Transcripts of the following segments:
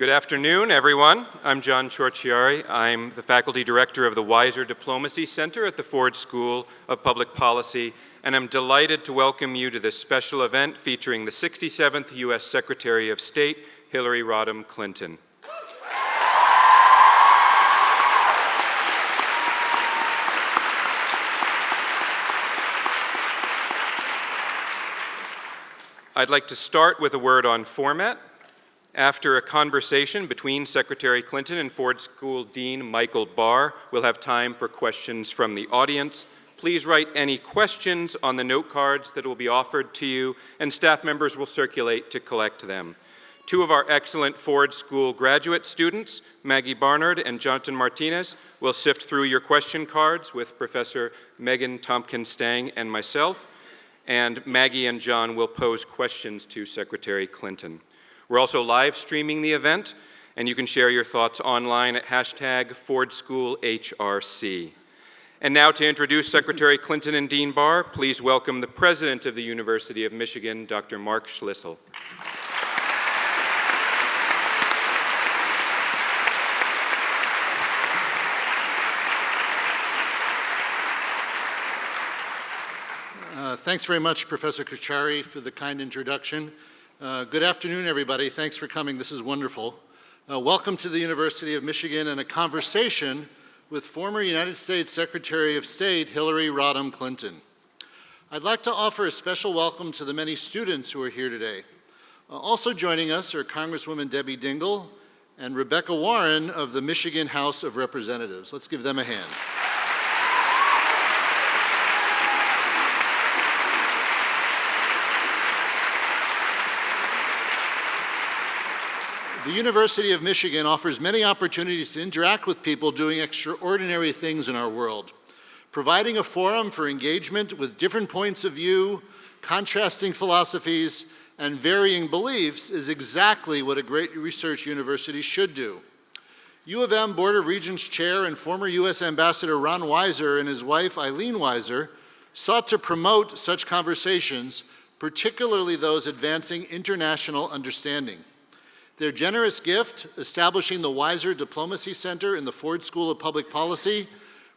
Good afternoon, everyone. I'm John Ciorciari. I'm the faculty director of the Weiser Diplomacy Center at the Ford School of Public Policy, and I'm delighted to welcome you to this special event featuring the 67th U.S. Secretary of State, Hillary Rodham Clinton. I'd like to start with a word on format. After a conversation between Secretary Clinton and Ford School Dean Michael Barr, we'll have time for questions from the audience. Please write any questions on the note cards that will be offered to you, and staff members will circulate to collect them. Two of our excellent Ford School graduate students, Maggie Barnard and Jonathan Martinez, will sift through your question cards with Professor Megan Tompkins-Stange and myself, and Maggie and John will pose questions to Secretary Clinton. We're also live streaming the event, and you can share your thoughts online at hashtag FordSchoolHRC. And now to introduce Secretary Clinton and Dean Barr, please welcome the President of the University of Michigan, Dr. Mark Schlissel. Uh, thanks very much, Professor Ciorciari, for the kind introduction. Uh, good afternoon, everybody. Thanks for coming. This is wonderful. Uh, welcome to the University of Michigan and a conversation with former United States Secretary of State Hillary Rodham Clinton. I'd like to offer a special welcome to the many students who are here today. Uh, also joining us are Congresswoman Debbie Dingell and Rebekah Warren of the Michigan House of Representatives. Let's give them a hand. The University of Michigan offers many opportunities to interact with people doing extraordinary things in our world, providing a forum for engagement with different points of view, contrasting philosophies, and varying beliefs is exactly what a great research university should do. U of M Board of Regents Chair and former U.S. Ambassador Ron Weiser and his wife Eileen Weiser sought to promote such conversations, particularly those advancing international understanding. Their generous gift, establishing the Weiser Diplomacy Center in the Ford School of Public Policy,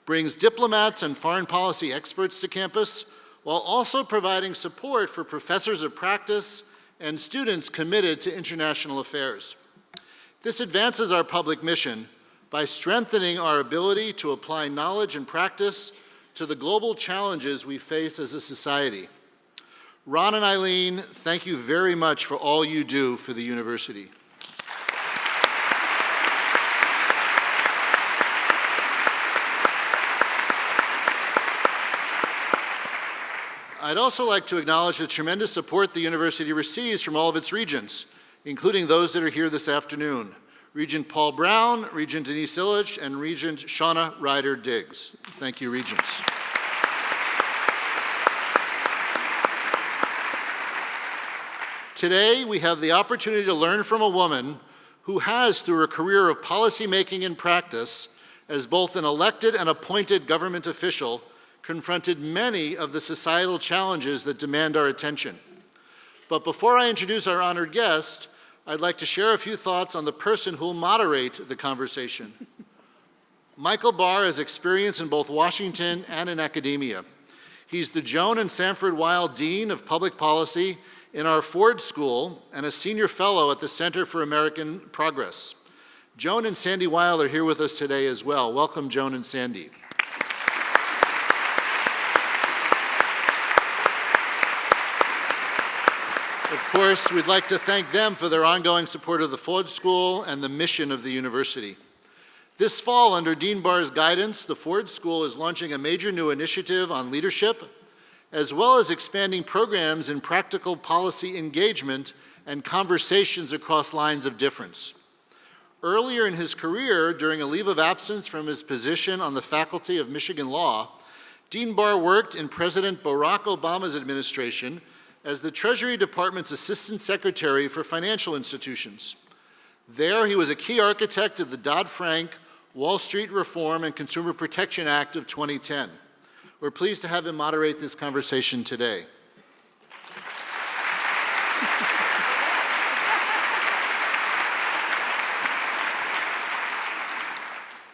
brings diplomats and foreign policy experts to campus, while also providing support for professors of practice and students committed to international affairs. This advances our public mission by strengthening our ability to apply knowledge and practice to the global challenges we face as a society. Ron and Eileen, thank you very much for all you do for the university. I'd also like to acknowledge the tremendous support the university receives from all of its regents, including those that are here this afternoon. Regent Paul Brown, Regent Denise Ilitch, and Regent Shauna Ryder Diggs. Thank you, Regents. Today, we have the opportunity to learn from a woman who has, through her career of policymaking and practice, as both an elected and appointed government official, confronted many of the societal challenges that demand our attention. But before I introduce our honored guest, I'd like to share a few thoughts on the person who will moderate the conversation. Michael Barr has experience in both Washington and in academia. He's the Joan and Sanford Weill Dean of Public Policy in our Ford School and a senior fellow at the Center for American Progress. Joan and Sandy Weill are here with us today as well. Welcome, Joan and Sandy. Of course, we'd like to thank them for their ongoing support of the Ford School and the mission of the university. This fall, under Dean Barr's guidance, the Ford School is launching a major new initiative on leadership, as well as expanding programs in practical policy engagement and conversations across lines of difference. Earlier in his career, during a leave of absence from his position on the faculty of Michigan Law, Dean Barr worked in President Barack Obama's administration as the Treasury Department's Assistant Secretary for Financial Institutions. There, he was a key architect of the Dodd-Frank Wall Street Reform and Consumer Protection Act of 2010. We're pleased to have him moderate this conversation today.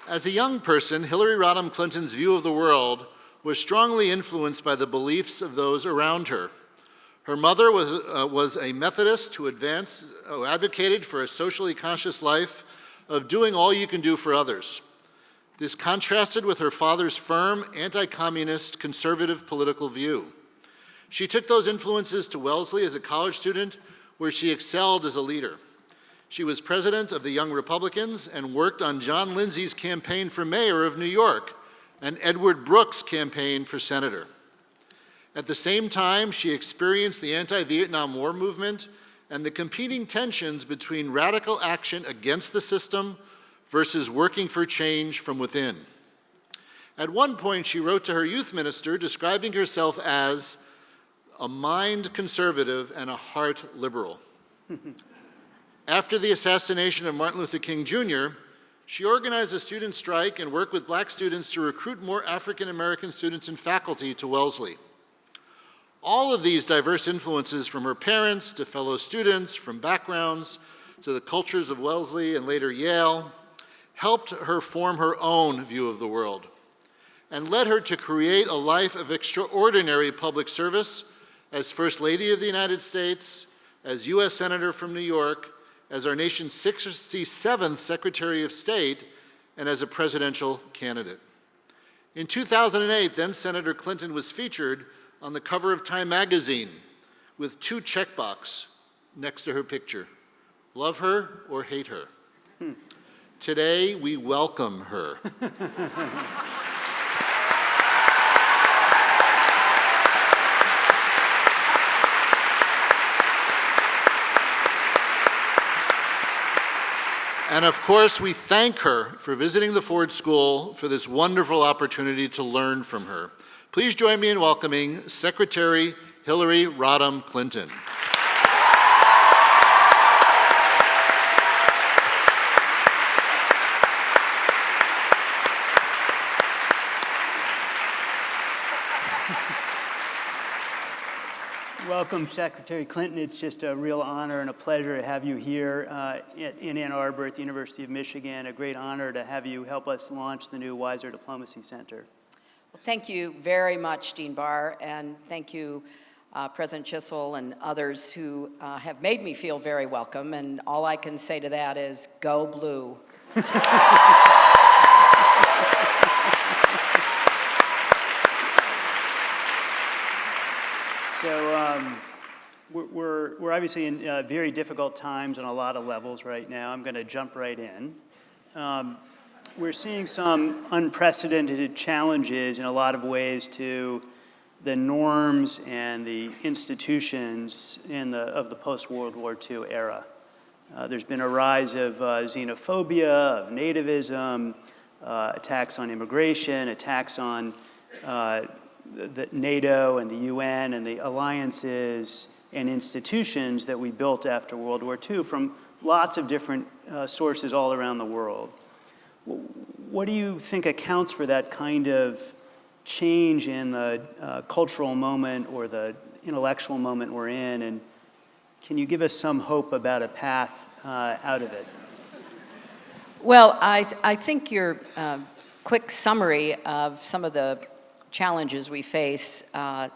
As a young person, Hillary Rodham Clinton's view of the world was strongly influenced by the beliefs of those around her. Her mother was, uh, was a Methodist who, advanced, who advocated for a socially conscious life of doing all you can do for others. This contrasted with her father's firm, anti-communist, conservative political view. She took those influences to Wellesley as a college student, where she excelled as a leader. She was president of the Young Republicans and worked on John Lindsay's campaign for mayor of New York and Edward Brooke's campaign for senator. At the same time, she experienced the anti-Vietnam War movement and the competing tensions between radical action against the system versus working for change from within. At one point, she wrote to her youth minister describing herself as a mind conservative and a heart liberal. After the assassination of Martin Luther King Jr., she organized a student strike and worked with black students to recruit more African American students and faculty to Wellesley. All of these diverse influences from her parents to fellow students, from backgrounds to the cultures of Wellesley and later Yale, helped her form her own view of the world and led her to create a life of extraordinary public service as First Lady of the United States, as U.S. Senator from New York, as our nation's 67th Secretary of State, and as a presidential candidate. In 2008, then Senator Clinton was featured on the cover of Time magazine with two checkbox next to her picture. Love her or hate her? Today, we welcome her. And of course, we thank her for visiting the Ford School for this wonderful opportunity to learn from her. Please join me in welcoming Secretary Hillary Rodham Clinton. Welcome, Secretary Clinton. It's just a real honor and a pleasure to have you here uh, in Ann Arbor at the University of Michigan. A great honor to have you help us launch the new Weiser Diplomacy Center. Thank you very much, Dean Barr, and thank you, uh, President Schlissel and others who uh, have made me feel very welcome, and all I can say to that is, go blue. So um, we're, we're obviously in uh, very difficult times on a lot of levels right now. I'm going to jump right in. Um, we're seeing some unprecedented challenges in a lot of ways to the norms and the institutions in the, of the post-World War II era. Uh, there's been a rise of uh, xenophobia, of nativism, uh, attacks on immigration, attacks on uh, the NATO and the UN and the alliances and institutions that we built after World War II from lots of different uh, sources all around the world. What do you think accounts for that kind of change in the uh, cultural moment or the intellectual moment we're in? And can you give us some hope about a path uh, out of it? Well, I, th I think your uh, quick summary of some of the challenges we face uh,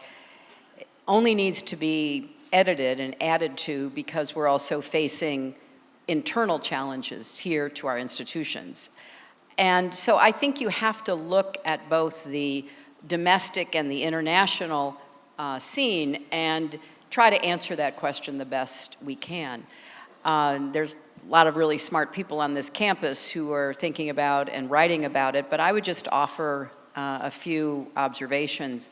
only needs to be edited and added to because we're also facing internal challenges here to our institutions. And so I think you have to look at both the domestic and the international uh, scene and try to answer that question the best we can. Uh, there's a lot of really smart people on this campus who are thinking about and writing about it, but I would just offer uh, a few observations.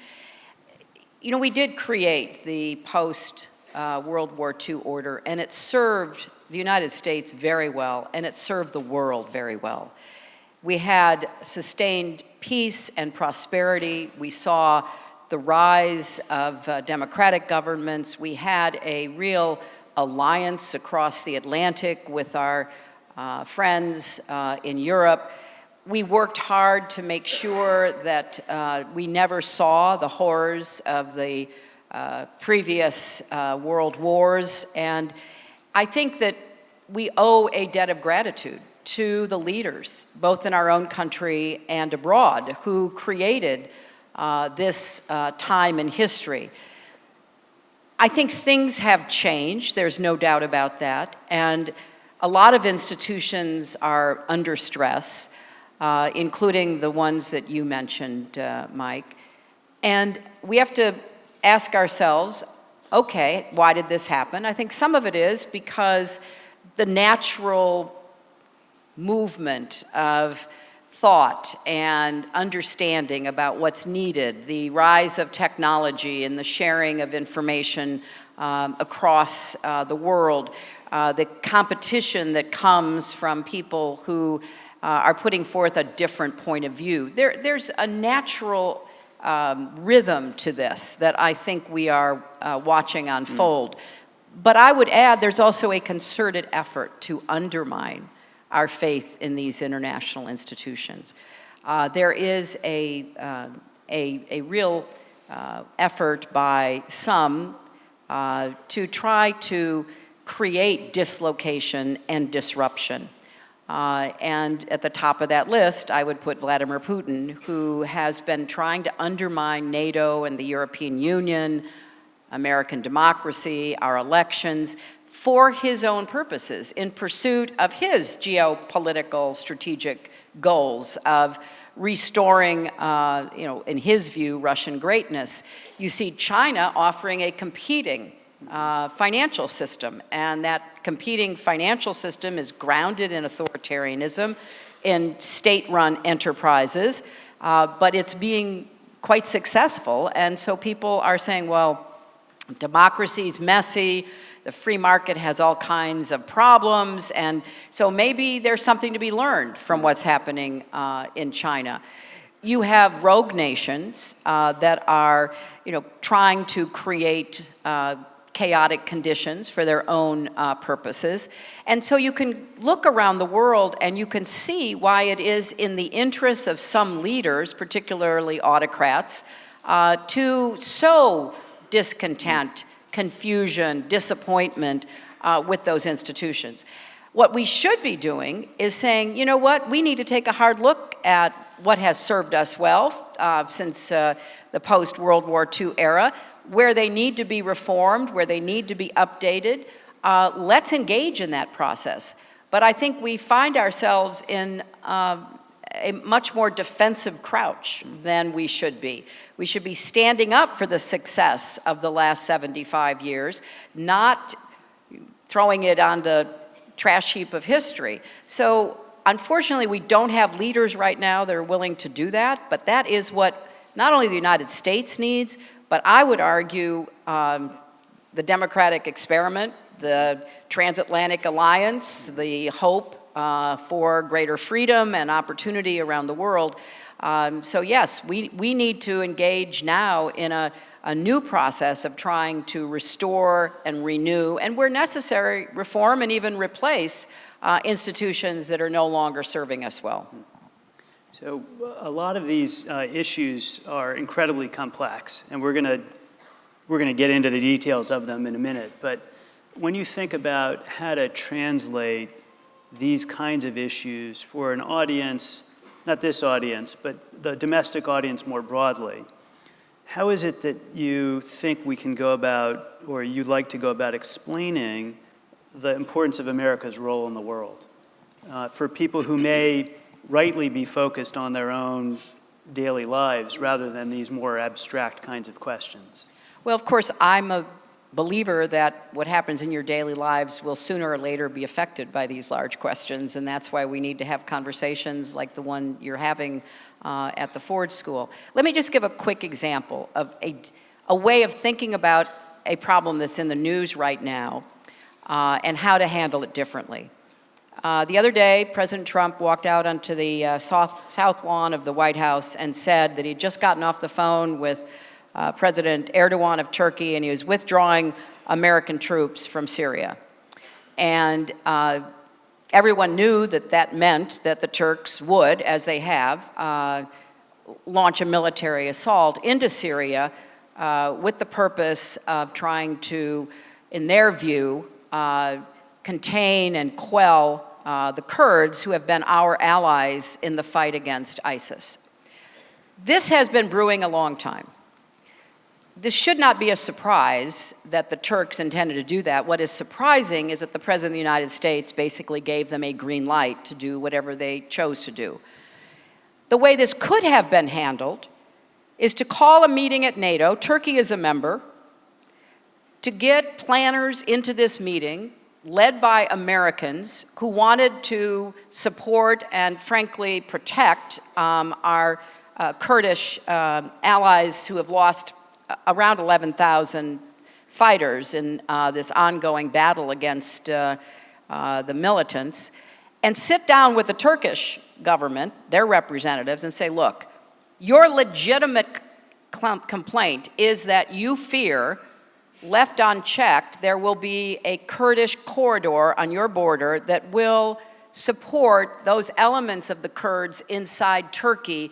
You know, we did create the post uh, War II order, and it served the United States very well, and it served the world very well. We had sustained peace and prosperity. We saw the rise of uh, democratic governments. We had a real alliance across the Atlantic with our uh, friends uh, in Europe we worked hard to make sure that uh, we never saw the horrors of the uh, previous uh, world wars. And I think that we owe a debt of gratitude to the leaders, both in our own country and abroad, who created uh, this uh, time in history. I think things have changed, there's no doubt about that, and a lot of institutions are under stress, uh, including the ones that you mentioned, uh, Mike. And we have to ask ourselves, okay, why did this happen? I think some of it is because the natural movement of thought and understanding about what's needed, the rise of technology and the sharing of information um, across uh, the world, uh, the competition that comes from people who uh, are putting forth a different point of view. There, there's a natural um, rhythm to this that I think we are uh, watching unfold. Mm. But I would add there's also a concerted effort to undermine our faith in these international institutions. Uh, there is a, uh, a, a, real uh, effort by some uh, to try to create dislocation and disruption. Uh, and at the top of that list, I would put Vladimir Putin, who has been trying to undermine NATO and the European Union, American democracy, our elections, for his own purposes in pursuit of his geopolitical strategic goals of restoring, uh, you know, in his view, Russian greatness. You see China offering a competing uh, financial system, and that competing financial system is grounded in authoritarianism, in state-run enterprises, uh, but it's being quite successful, and so people are saying, well, democracy's messy, the free market has all kinds of problems, and so maybe there's something to be learned from what's happening uh, in China. You have rogue nations uh, that are, you know, trying to create uh, chaotic conditions for their own uh, purposes. And so you can look around the world and you can see why it is in the interests of some leaders, particularly autocrats, uh, to sow discontent confusion, disappointment uh, with those institutions. What we should be doing is saying, you know what, we need to take a hard look at what has served us well uh, since uh, the post-World War II era, where they need to be reformed, where they need to be updated. Uh, let's engage in that process. But I think we find ourselves in um, a much more defensive crouch than we should be. We should be standing up for the success of the last 75 years, not throwing it on the trash heap of history. So unfortunately, we don't have leaders right now that are willing to do that, but that is what not only the United States needs, but I would argue um, the democratic experiment, the transatlantic alliance, the hope uh, for greater freedom and opportunity around the world. Um, so yes, we, we need to engage now in a, a new process of trying to restore and renew, and where necessary, reform and even replace uh, institutions that are no longer serving us well. So a lot of these uh, issues are incredibly complex, and we're to we're going to get into the details of them in a minute. But when you think about how to translate these kinds of issues for an audience, not this audience, but the domestic audience more broadly. How is it that you think we can go about, or you'd like to go about explaining the importance of America's role in the world? Uh, for people who may rightly be focused on their own daily lives rather than these more abstract kinds of questions. Well, of course, I'm a believer that what happens in your daily lives will sooner or later be affected by these large questions, and that's why we need to have conversations like the one you're having uh, at the Ford School. Let me just give a quick example of a, a way of thinking about a problem that's in the news right now uh, and how to handle it differently. Uh, the other day, President Trump walked out onto the uh, south, south lawn of the White House and said that he'd just gotten off the phone with uh, President Erdogan of Turkey, and he was withdrawing American troops from Syria. And uh, everyone knew that that meant that the Turks would, as they have, uh, launch a military assault into Syria uh, with the purpose of trying to, in their view, uh, contain and quell uh, the Kurds, who have been our allies in the fight against ISIS. This has been brewing a long time. This should not be a surprise that the Turks intended to do that. What is surprising is that the President of the United States basically gave them a green light to do whatever they chose to do. The way this could have been handled is to call a meeting at NATO, Turkey is a member, to get planners into this meeting, led by Americans who wanted to support and frankly protect um, our uh, Kurdish uh, allies who have lost around 11,000 fighters in uh, this ongoing battle against uh, uh, the militants, and sit down with the Turkish government, their representatives, and say, look, your legitimate complaint is that you fear, left unchecked, there will be a Kurdish corridor on your border that will support those elements of the Kurds inside Turkey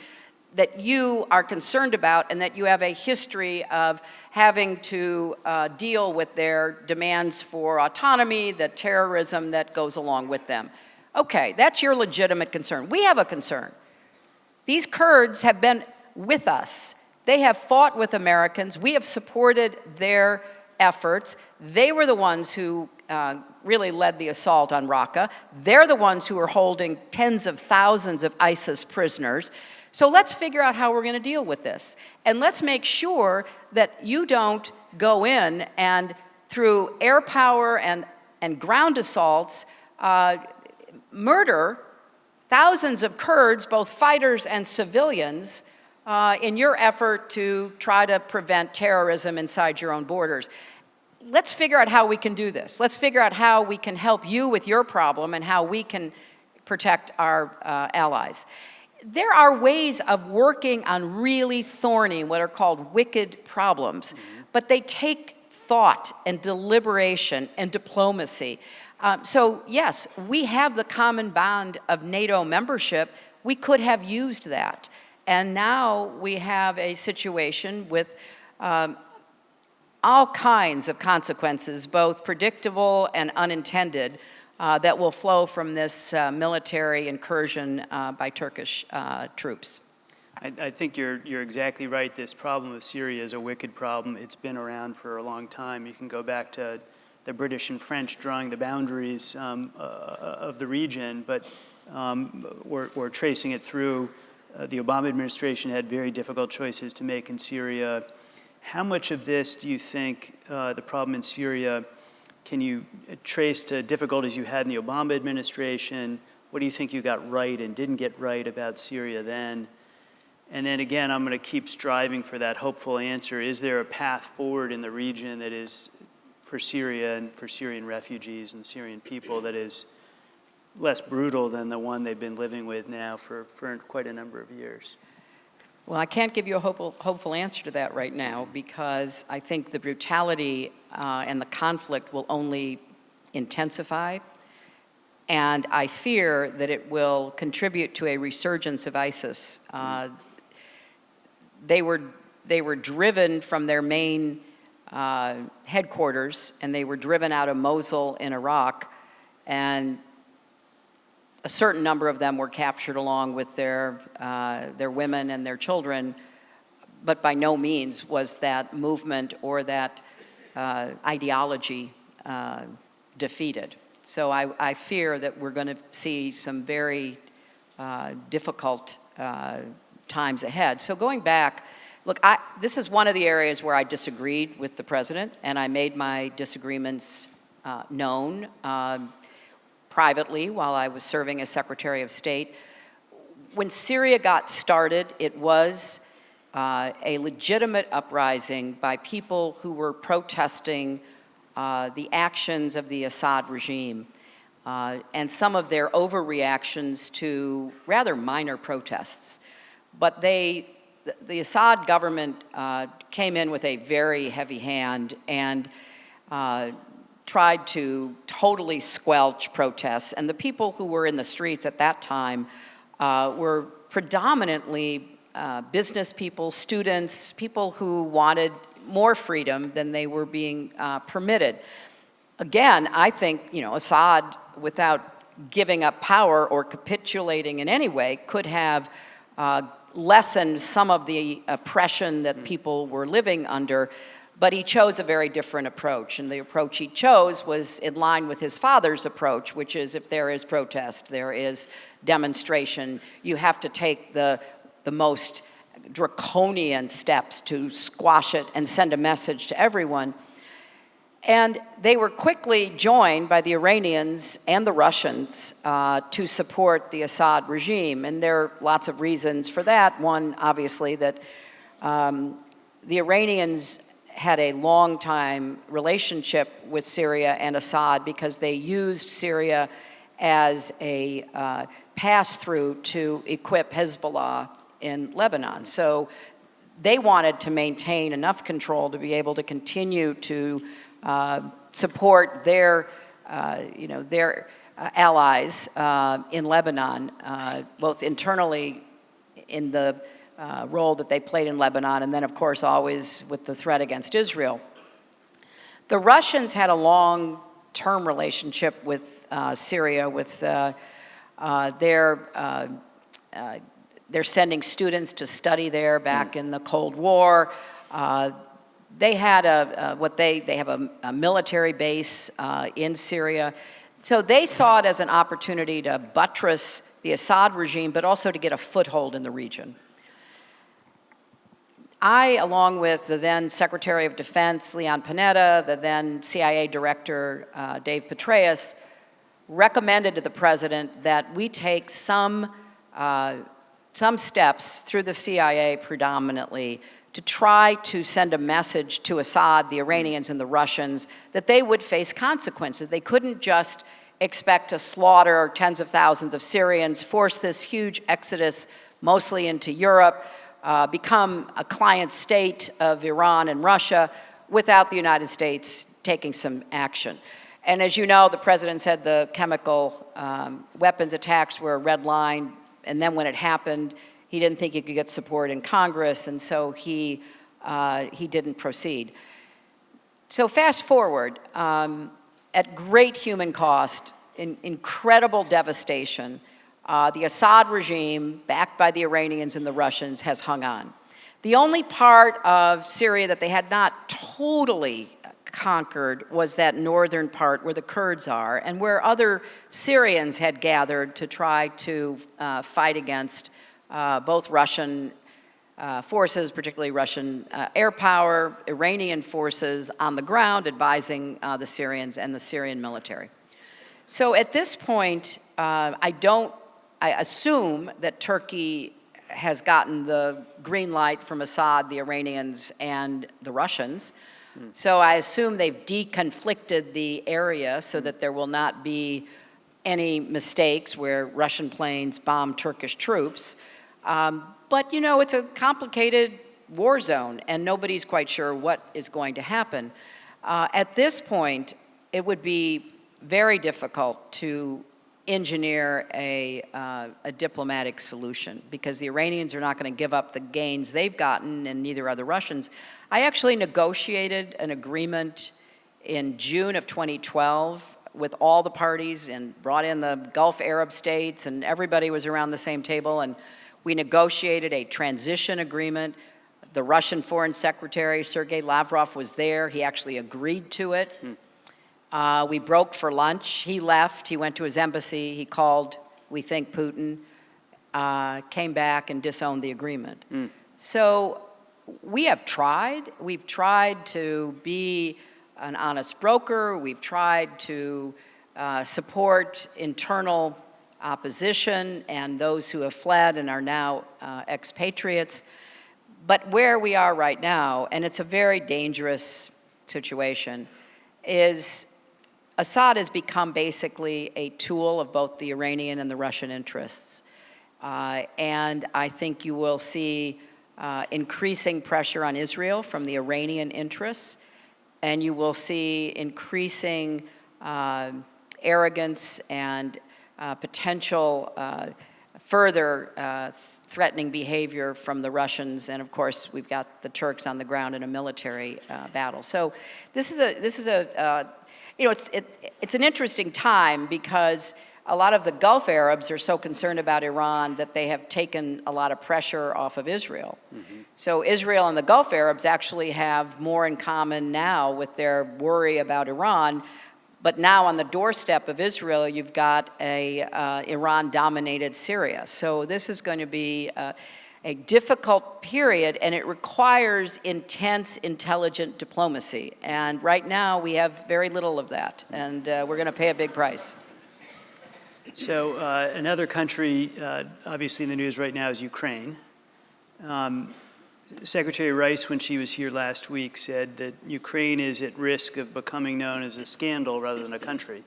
that you are concerned about and that you have a history of having to uh, deal with their demands for autonomy, the terrorism that goes along with them. Okay, that's your legitimate concern. We have a concern. These Kurds have been with us. They have fought with Americans. We have supported their efforts. They were the ones who uh, really led the assault on Raqqa. They're the ones who are holding tens of thousands of ISIS prisoners. So let's figure out how we're going to deal with this. And let's make sure that you don't go in and through air power and, and ground assaults, uh, murder thousands of Kurds, both fighters and civilians, uh, in your effort to try to prevent terrorism inside your own borders. Let's figure out how we can do this. Let's figure out how we can help you with your problem and how we can protect our uh, allies there are ways of working on really thorny, what are called wicked problems, mm -hmm. but they take thought and deliberation and diplomacy. Um, so yes, we have the common bond of NATO membership. We could have used that. And now we have a situation with um, all kinds of consequences, both predictable and unintended, that will flow from this uh, military incursion uh, by Turkish uh, troops. I, I, think you're, you're exactly right. This problem of Syria is a wicked problem. It's been around for a long time. You can go back to the British and French drawing the boundaries um, uh, of the region, but um, we're, we're, tracing it through. Uh, the Obama administration had very difficult choices to make in Syria. How much of this do you think the problem in Syria can you trace to difficulties you had in the Obama administration? What do you think you got right and didn't get right about Syria then? And then again, I'm going to keep striving for that hopeful answer. Is there a path forward in the region that is for Syria and for Syrian refugees and Syrian people that is less brutal than the one they've been living with now for, for quite a number of years? Well, I can't give you a hopeful, hopeful answer to that right now because I think the brutality uh, and the conflict will only intensify. And I fear that it will contribute to a resurgence of ISIS. Uh, they, were, they were driven from their main uh, headquarters and they were driven out of Mosul in Iraq. And a certain number of them were captured along with their, uh, their women and their children, but by no means was that movement or that uh, ideology uh, defeated. So I, I, fear that we're going to see some very uh, difficult uh, times ahead. So going back, look, I, this is one of the areas where I disagreed with the president, and I made my disagreements uh, known. Um, privately while I was serving as Secretary of State. When Syria got started, it was uh, a legitimate uprising by people who were protesting uh, the actions of the Assad regime uh, and some of their overreactions to rather minor protests. But they, the Assad government uh, came in with a very heavy hand and uh, tried to totally squelch protests. And the people who were in the streets at that time uh, were predominantly uh, business people, students, people who wanted more freedom than they were being uh, permitted. Again, I think, you know, Assad, without giving up power or capitulating in any way could have uh, lessened some of the oppression that people were living under. But he chose a very different approach, and the approach he chose was in line with his father's approach, which is if there is protest, there is demonstration, you have to take the, the most draconian steps to squash it and send a message to everyone. And they were quickly joined by the Iranians and the Russians uh, to support the Assad regime. And there are lots of reasons for that. One, obviously, that um, the Iranians had a long time relationship with Syria and Assad because they used Syria as a uh, pass through to equip Hezbollah in Lebanon. So they wanted to maintain enough control to be able to continue to uh, support their, uh, you know, their uh, allies uh, in Lebanon, uh, both internally in the uh, role that they played in Lebanon, and then, of course, always with the threat against Israel. The Russians had a long-term relationship with Syria, with their they're sending students to study there back in the Cold War. Uh, they had a, what they, they have a, a military base uh, in Syria. So they saw it as an opportunity to buttress the Assad regime, but also to get a foothold in the region. I, along with the then Secretary of Defense, Leon Panetta, the then CIA Director, uh, Dave Petraeus, recommended to the President that we take some, uh, some steps through the CIA predominantly to try to send a message to Assad, the Iranians and the Russians, that they would face consequences. They couldn't just expect to slaughter tens of thousands of Syrians, force this huge exodus mostly into Europe, uh, become a client state of Iran and Russia without the United States taking some action. And as you know, the president said the chemical um, weapons attacks were a red line, and then when it happened, he didn't think he could get support in Congress, and so he, uh, he didn't proceed. So fast forward, um, at great human cost, in incredible devastation, uh, the Assad regime, backed by the Iranians and the Russians, has hung on. The only part of Syria that they had not totally conquered was that northern part where the Kurds are and where other Syrians had gathered to try to uh, fight against uh, both Russian uh, forces, particularly Russian uh, air power, Iranian forces on the ground advising uh, the Syrians and the Syrian military. So at this point, uh, I don't, I assume that Turkey has gotten the green light from Assad, the Iranians, and the Russians. Mm. So I assume they've deconflicted the area so that there will not be any mistakes where Russian planes bomb Turkish troops. Um, but you know, it's a complicated war zone and nobody's quite sure what is going to happen. Uh, at this point, it would be very difficult to engineer a, uh, a diplomatic solution because the Iranians are not going to give up the gains they've gotten and neither are the Russians. I actually negotiated an agreement in June of 2012 with all the parties and brought in the Gulf Arab states and everybody was around the same table and we negotiated a transition agreement. The Russian Foreign Secretary, Sergei Lavrov, was there. He actually agreed to it. Hmm. Uh, we broke for lunch. He left. He went to his embassy. He called, we think, Putin, uh, came back and disowned the agreement. Hmm. So we have tried. We've tried to be an honest broker. We've tried to uh, support internal opposition and those who have fled and are now uh, expatriates. But where we are right now, and it's a very dangerous situation, is Assad has become basically a tool of both the Iranian and the Russian interests. Uh, and I think you will see uh, increasing pressure on Israel from the Iranian interests, and you will see increasing uh, arrogance and uh, potential uh, further uh, threatening behavior from the Russians, and of course we've got the Turks on the ground in a military battle. So this is a this is a you know it's it, it's an interesting time because a lot of the Gulf Arabs are so concerned about Iran that they have taken a lot of pressure off of Israel. So Israel and the Gulf Arabs actually have more in common now with their worry about Iran. But now on the doorstep of Israel, you've got a uh, Iran-dominated Syria. So this is going to be uh, a difficult period, and it requires intense, intelligent diplomacy. And right now, we have very little of that, and uh, we're going to pay a big price. So uh, another country, uh, obviously in the news right now, is Ukraine. Um, Secretary Rice, when she was here last week, said that Ukraine is at risk of becoming known as a scandal rather than a country.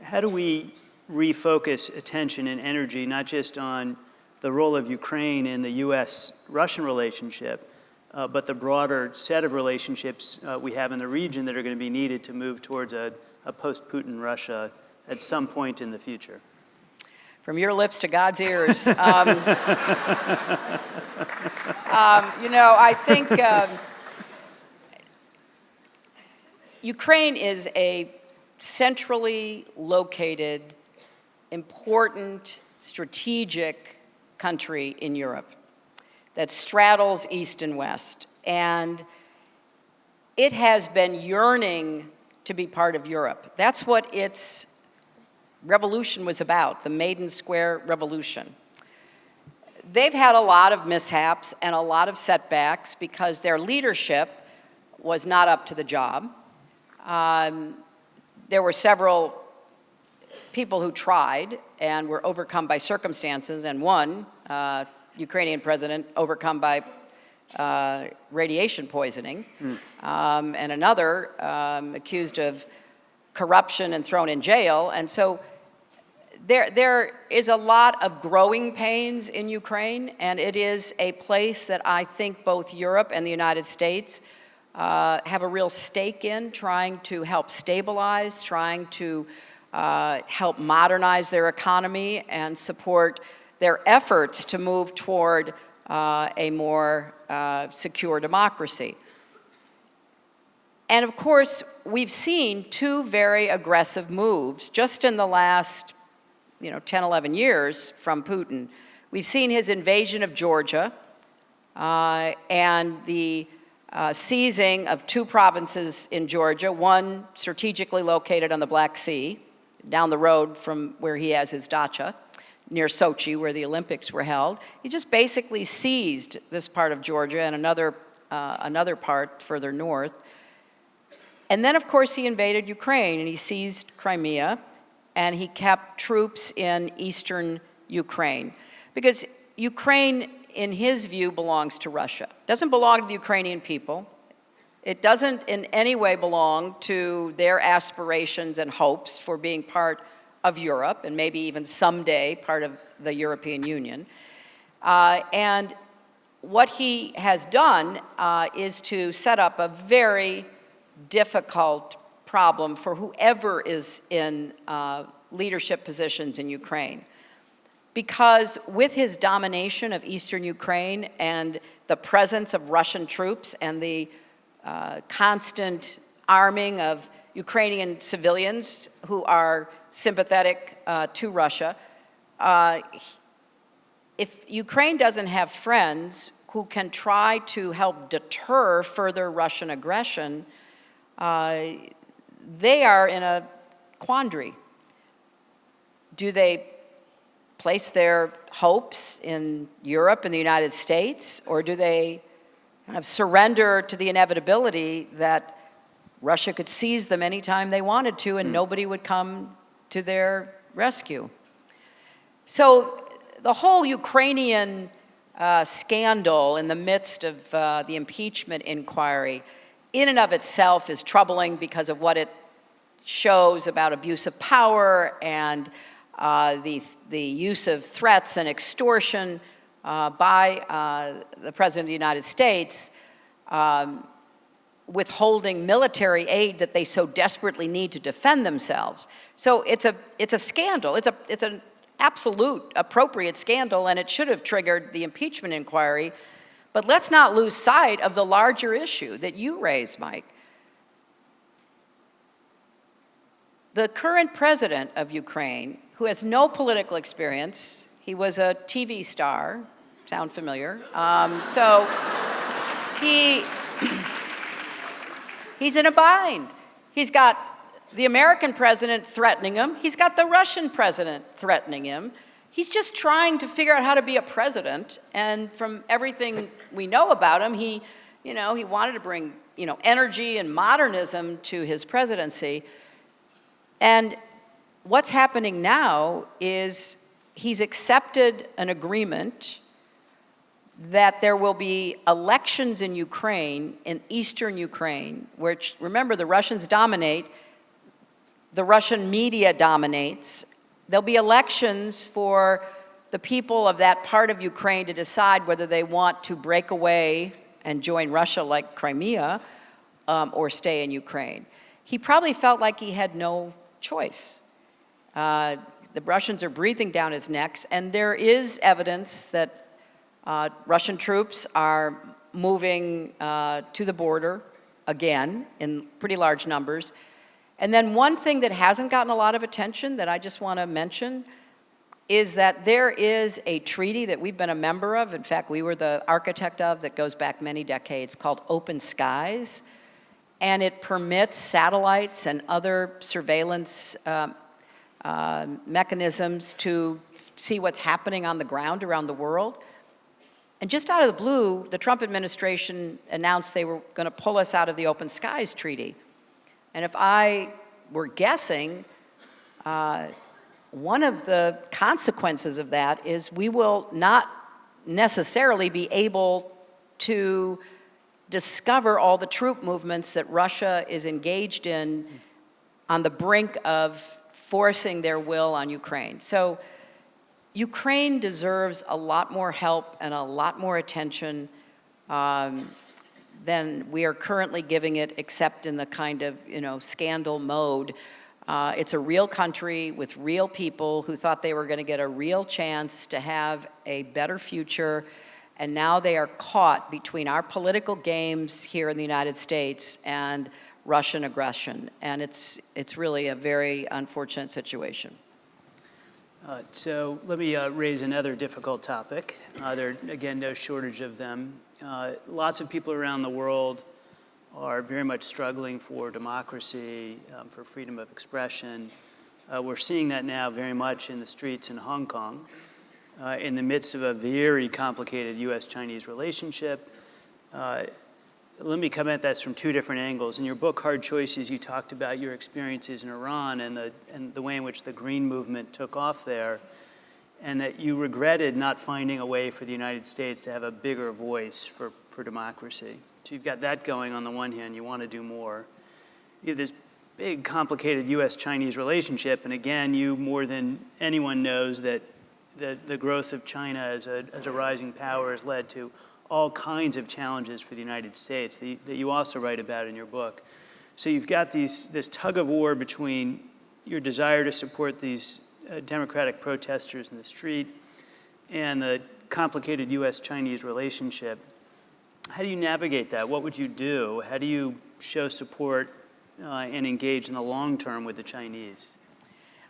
How do we refocus attention and energy not just on the role of Ukraine in the U.S.-Russian relationship, uh, but the broader set of relationships uh, we have in the region that are going to be needed to move towards a, a post-Putin Russia at some point in the future? From your lips to God's ears. Um, um, you know, I think um, Ukraine is a centrally located, important, strategic country in Europe that straddles east and west. And it has been yearning to be part of Europe. That's what its revolution was about, the Maidan Square Revolution. They've had a lot of mishaps and a lot of setbacks because their leadership was not up to the job. Um, there were several people who tried and were overcome by circumstances, and one, uh, Ukrainian president, overcome by uh, radiation poisoning, mm. um, and another um, accused of corruption and thrown in jail. And so there, there is a lot of growing pains in Ukraine, and it is a place that I think both Europe and the United States uh, have a real stake in, trying to help stabilize, trying to uh, help modernize their economy and support their efforts to move toward uh, a more uh, secure democracy. And of course, we've seen two very aggressive moves just in the last you know, 10, 11 years from Putin. We've seen his invasion of Georgia uh, and the uh, seizing of two provinces in Georgia, one strategically located on the Black Sea, down the road from where he has his dacha, near Sochi, where the Olympics were held. He just basically seized this part of Georgia and another, uh, another part further north. And then, of course, he invaded Ukraine and he seized Crimea and he kept troops in eastern Ukraine. Because Ukraine, in his view, belongs to Russia. It doesn't belong to the Ukrainian people. It doesn't in any way belong to their aspirations and hopes for being part of Europe and maybe even someday part of the European Union. Uh, and what he has done uh, is to set up a very difficult problem for whoever is in uh, leadership positions in Ukraine. Because with his domination of eastern Ukraine and the presence of Russian troops and the uh, constant arming of Ukrainian civilians who are sympathetic uh, to Russia, uh, if Ukraine doesn't have friends who can try to help deter further Russian aggression, uh, they are in a quandary. Do they place their hopes in Europe and the United States, or do they kind of surrender to the inevitability that Russia could seize them anytime they wanted to and mm. nobody would come to their rescue? So the whole Ukrainian uh, scandal in the midst of uh, the impeachment inquiry in and of itself is troubling because of what it shows about abuse of power and uh, the, the use of threats and extortion uh, by uh, the President of the United States, um, withholding military aid that they so desperately need to defend themselves. So it's a, it's a scandal. It's, a, it's an absolute appropriate scandal, and it should have triggered the impeachment inquiry but let's not lose sight of the larger issue that you raised, Mike. The current president of Ukraine who has no political experience. He was a TV star, sound familiar? Um, so he, he's in a bind. He's got the American president threatening him. He's got the Russian president threatening him. He's just trying to figure out how to be a president. And from everything we know about him, he, you know, he wanted to bring, you know, energy and modernism to his presidency. And what's happening now is he's accepted an agreement that there will be elections in Ukraine, in eastern Ukraine, which, remember, the Russians dominate, the Russian media dominates. There'll be elections for the people of that part of Ukraine to decide whether they want to break away and join Russia like Crimea um, or stay in Ukraine. He probably felt like he had no choice. Uh, the Russians are breathing down his necks, and there is evidence that uh, Russian troops are moving uh, to the border again in pretty large numbers. And then one thing that hasn't gotten a lot of attention that I just want to mention is that there is a treaty that we've been a member of, in fact, we were the architect of, that goes back many decades, called Open Skies, and it permits satellites and other surveillance uh, uh, mechanisms to see what's happening on the ground around the world. And just out of the blue, the Trump administration announced they were going to pull us out of the Open Skies Treaty. And if I were guessing, uh, one of the consequences of that is we will not necessarily be able to discover all the troop movements that Russia is engaged in on the brink of forcing their will on Ukraine. So Ukraine deserves a lot more help and a lot more attention um, than we are currently giving it, except in the kind of, you know, scandal mode. Uh, it's a real country with real people who thought they were going to get a real chance to have a better future, and now they are caught between our political games here in the United States and Russian aggression, and it's, it's really a very unfortunate situation. Uh, so let me uh, raise another difficult topic. Uh, there again, no shortage of them. Uh, lots of people around the world are very much struggling for democracy, um, for freedom of expression. Uh, we're seeing that now very much in the streets in Hong Kong, uh, in the midst of a very complicated U.S.-Chinese relationship let me come at this from two different angles. In your book, Hard Choices, you talked about your experiences in Iran and the, and the way in which the Green Movement took off there, and that you regretted not finding a way for the United States to have a bigger voice for, for democracy. So you've got that going on the one hand, you want to do more. You have this big, complicated U.S.-Chinese relationship, and again, you more than anyone knows that the, the growth of China as a, as a rising power has led to all kinds of challenges for the United States that you, that you also write about in your book. So you've got these, this tug of war between your desire to support these uh, democratic protesters in the street and the complicated U.S.-Chinese relationship. How do you navigate that? What would you do? How do you show support uh, and engage in the long term with the Chinese?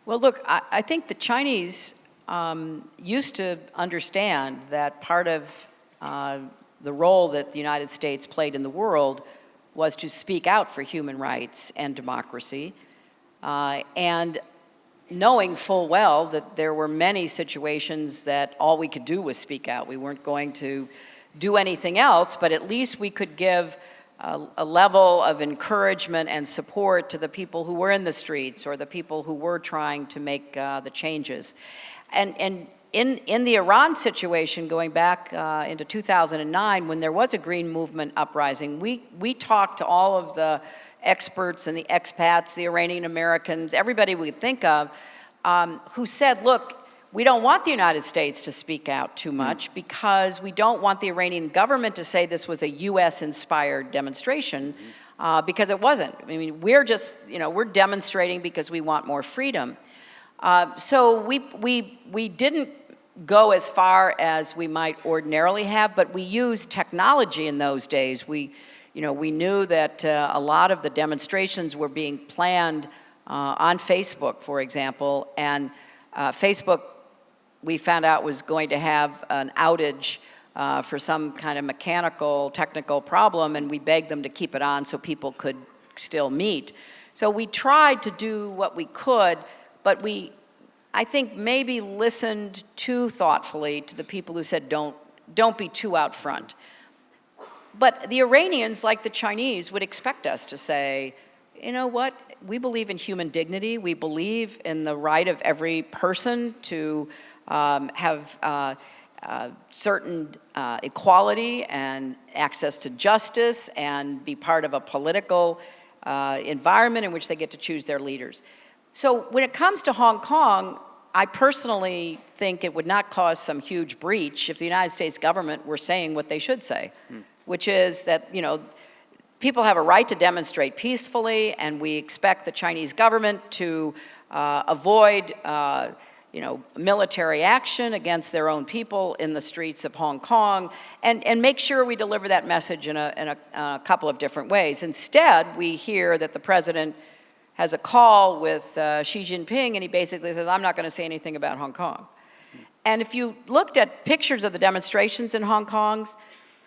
Well, look, I, I think the Chinese um, used to understand that part of uh, the role that the United States played in the world was to speak out for human rights and democracy. Uh, and knowing full well that there were many situations that all we could do was speak out. We weren't going to do anything else, but at least we could give a, a, level of encouragement and support to the people who were in the streets or the people who were trying to make uh, the changes. And, and in, in the Iran situation, going back uh, into 2009, when there was a green movement uprising, we, we talked to all of the experts and the expats, the Iranian Americans, everybody we think of, um, who said, look, we don't want the United States to speak out too much because we don't want the Iranian government to say this was a US-inspired demonstration uh, because it wasn't. I mean, we're just, you know, we're demonstrating because we want more freedom. Uh, so we, we, we didn't go as far as we might ordinarily have, but we used technology in those days. We, you know, we knew that uh, a lot of the demonstrations were being planned uh, on Facebook, for example, and Uh, Facebook, we found out was going to have an outage uh, for some kind of mechanical, technical problem, and we begged them to keep it on so people could still meet. So we tried to do what we could, but we, I think, maybe listened too thoughtfully to the people who said, don't, don't be too out front. But the Iranians, like the Chinese, would expect us to say, you know what, we believe in human dignity, we believe in the right of every person to um, have uh, uh, certain uh, equality and access to justice and be part of a political uh, environment in which they get to choose their leaders. So when it comes to Hong Kong, I personally think it would not cause some huge breach if the United States government were saying what they should say, hmm. which is that, you know, people have a right to demonstrate peacefully and we expect the Chinese government to uh, avoid uh, you know, military action against their own people in the streets of Hong Kong, and, and make sure we deliver that message in, a, in a, a couple of different ways. Instead, we hear that the president has a call with uh, Xi Jinping, and he basically says, I'm not going to say anything about Hong Kong. And if you looked at pictures of the demonstrations in Hong Kong,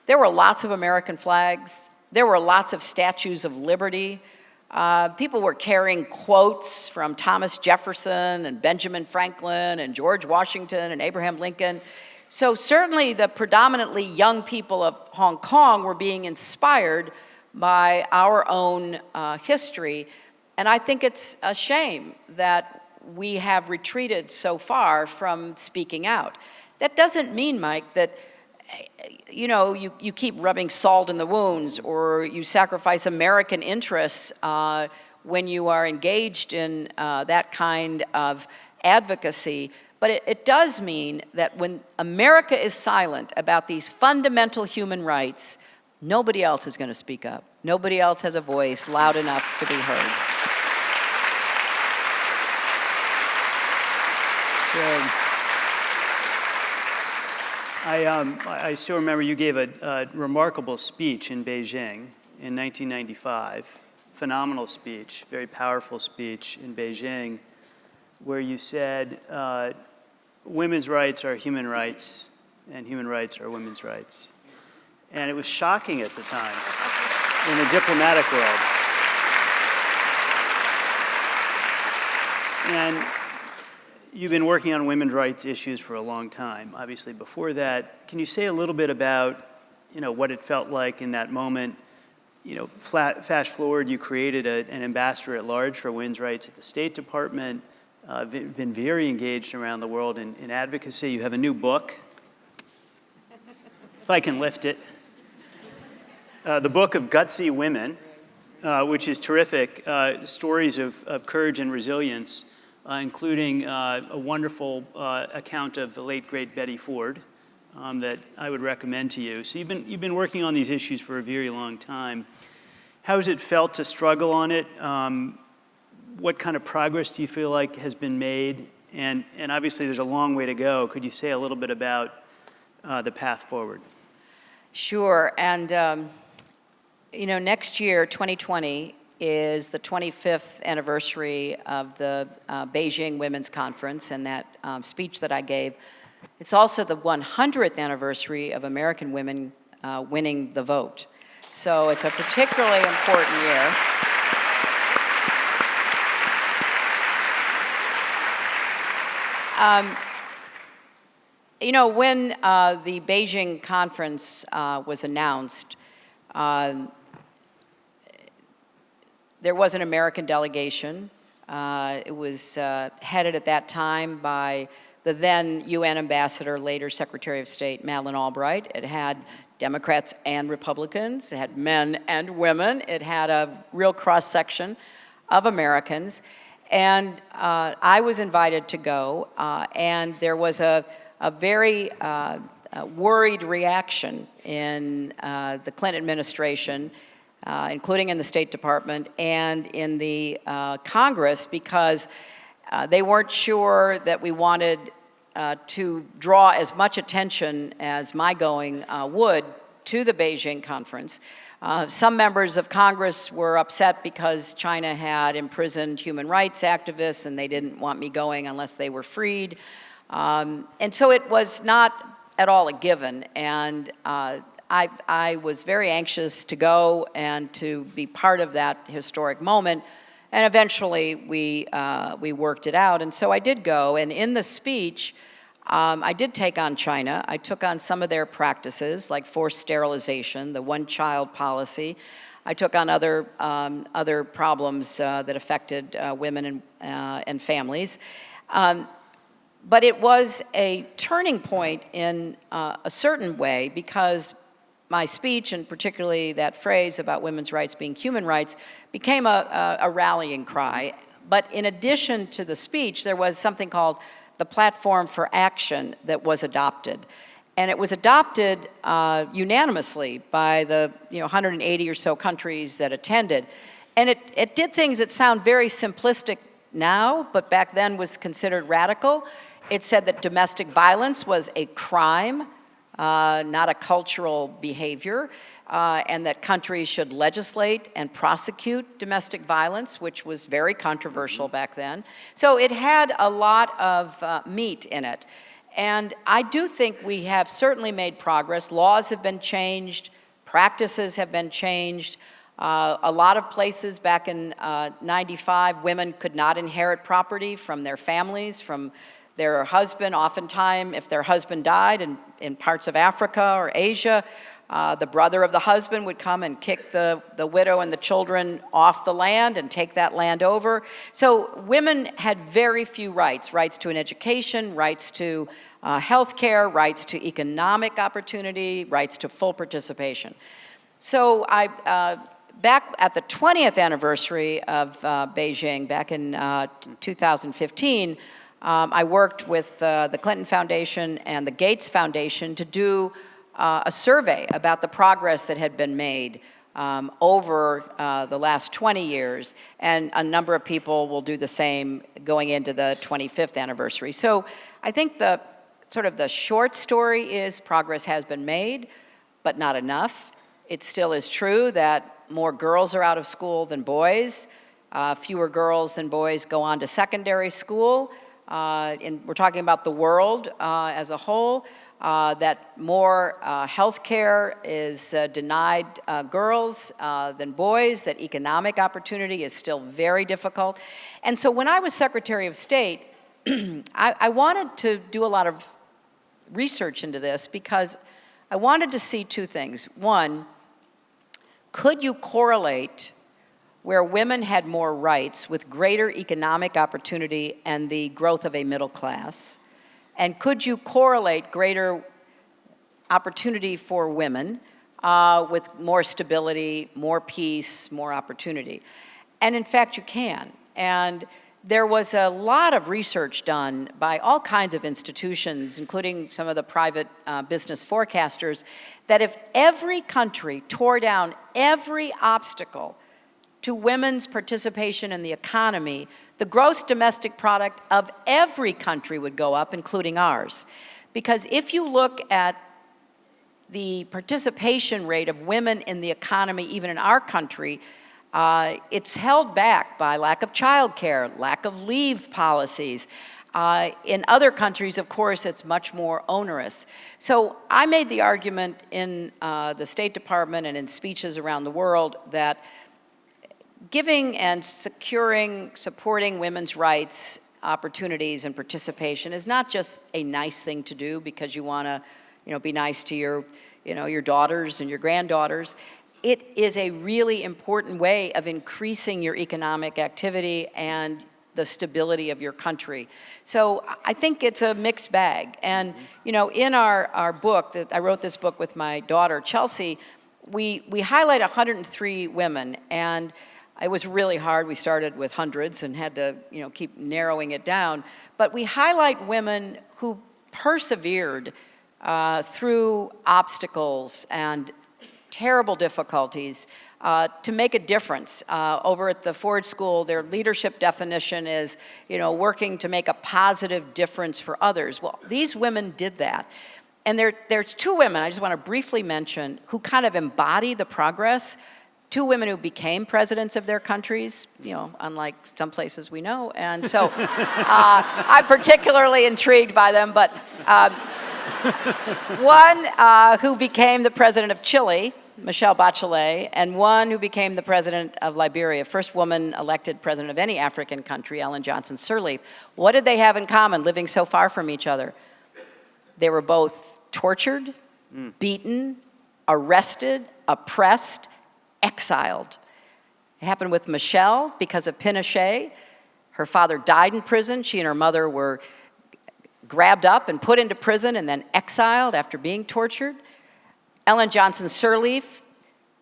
there were lots of American flags, there were lots of statues of liberty, uh, people were carrying quotes from Thomas Jefferson and Benjamin Franklin and George Washington and Abraham Lincoln. So certainly the predominantly young people of Hong Kong were being inspired by our own uh, history. And I think it's a shame that we have retreated so far from speaking out. That doesn't mean, Mike, that you know, you, you keep rubbing salt in the wounds or you sacrifice American interests uh, when you are engaged in uh, that kind of advocacy. But it, it does mean that when America is silent about these fundamental human rights, nobody else is going to speak up. Nobody else has a voice loud enough to be heard. So, I, um, I still remember you gave a, a, remarkable speech in Beijing in 1995, phenomenal speech, very powerful speech in Beijing, where you said uh, women's rights are human rights and human rights are women's rights. And it was shocking at the time in the diplomatic world. And You've been working on women's rights issues for a long time, obviously before that. Can you say a little bit about, you know, what it felt like in that moment? You know, flat, fast forward, you created a, an ambassador at large for women's rights at the State Department, uh, been very engaged around the world in, in advocacy. You have a new book, if I can lift it. Uh, the book of Gutsy Women, uh, which is terrific, uh, stories of, of courage and resilience including uh, a wonderful uh, account of the late, great Betty Ford um, that I would recommend to you. So you've been, you've been working on these issues for a very long time. How has it felt to struggle on it? Um, what kind of progress do you feel like has been made? And, and obviously there's a long way to go. Could you say a little bit about uh, the path forward? Sure, and um, you know, next year, 2020, is the 25th anniversary of the uh, Beijing Women's Conference and that um, speech that I gave. It's also the 100th anniversary of American women uh, winning the vote. So it's a particularly important year. Um, you know, when uh, the Beijing conference uh, was announced, um, there was an American delegation. Uh, it was uh, headed at that time by the then UN ambassador, later Secretary of State, Madeleine Albright. It had Democrats and Republicans. It had men and women. It had a real cross-section of Americans. And uh, I was invited to go, uh, and there was a, a very uh, worried reaction in uh, the Clinton administration uh, including in the State Department and in the uh, Congress, because uh, they weren't sure that we wanted uh, to draw as much attention as my going uh, would to the Beijing conference. Uh, some members of Congress were upset because China had imprisoned human rights activists and they didn't want me going unless they were freed. Um, and so it was not at all a given. And uh, I, I was very anxious to go and to be part of that historic moment. And eventually we, uh, we worked it out. And so I did go. And in the speech, um, I did take on China. I took on some of their practices, like forced sterilization, the one-child policy. I took on other, um, other problems uh, that affected uh, women and, uh, and families. Um, but it was a turning point in uh, a certain way because my speech, and particularly that phrase about women's rights being human rights, became a, a, a rallying cry. But in addition to the speech, there was something called the platform for action that was adopted. And it was adopted uh, unanimously by the you know, 180 or so countries that attended. And it, it did things that sound very simplistic now, but back then was considered radical. It said that domestic violence was a crime, uh, not a cultural behavior uh, and that countries should legislate and prosecute domestic violence, which was very controversial back then. So it had a lot of uh, meat in it. And I do think we have certainly made progress. Laws have been changed, practices have been changed. Uh, a lot of places back in uh, 95, women could not inherit property from their families, from their husband. Oftentimes, if their husband died in, in parts of Africa or Asia, uh, the brother of the husband would come and kick the, the widow and the children off the land and take that land over. So women had very few rights, rights to an education, rights to uh, health care, rights to economic opportunity, rights to full participation. So I, uh, back at the 20th anniversary of uh, Beijing, back in uh, 2015, um, I worked with uh, the Clinton Foundation and the Gates Foundation to do uh, a survey about the progress that had been made um, over uh, the last 20 years, and a number of people will do the same going into the 25th anniversary. So I think the sort of the short story is progress has been made, but not enough. It still is true that more girls are out of school than boys. Uh, fewer girls than boys go on to secondary school. Uh, and we're talking about the world uh, as a whole uh, that more health care is denied girls than boys, that economic opportunity is still very difficult. And so when I was Secretary of State, I, I wanted to do a lot of research into this because I wanted to see two things. One, could you correlate where women had more rights with greater economic opportunity and the growth of a middle class? And could you correlate greater opportunity for women uh, with more stability, more peace, more opportunity? And in fact, you can. And there was a lot of research done by all kinds of institutions, including some of the private uh, business forecasters, that if every country tore down every obstacle to women's participation in the economy, the gross domestic product of every country would go up, including ours. Because if you look at the participation rate of women in the economy, even in our country, uh, it's held back by lack of childcare, lack of leave policies. Uh, in other countries, of course, it's much more onerous. So I made the argument in uh, the State Department and in speeches around the world that giving and securing, supporting women's rights, opportunities, and participation is not just a nice thing to do because you want to, you know, be nice to your, you know, your daughters and your granddaughters. It is a really important way of increasing your economic activity and the stability of your country. So I think it's a mixed bag. And, you know, in our, our book, that I wrote this book with my daughter, Chelsea, we, we highlight 103 women. And it was really hard. We started with hundreds and had to, you know, keep narrowing it down. But we highlight women who persevered uh, through obstacles and terrible difficulties uh, to make a difference. Uh, over at the Ford School, their leadership definition is, you know, working to make a positive difference for others. Well, these women did that. And there, there's two women I just want to briefly mention who kind of embody the progress. Two women who became presidents of their countries, you know, unlike some places we know. And so uh, I'm particularly intrigued by them. But um, one uh, who became the president of Chile, Michelle Bachelet, and one who became the president of Liberia, first woman elected president of any African country, Ellen Johnson Sirleaf. What did they have in common living so far from each other? They were both tortured, beaten, arrested, oppressed, exiled. It happened with Michelle because of Pinochet. Her father died in prison. She and her mother were grabbed up and put into prison and then exiled after being tortured. Ellen Johnson Sirleaf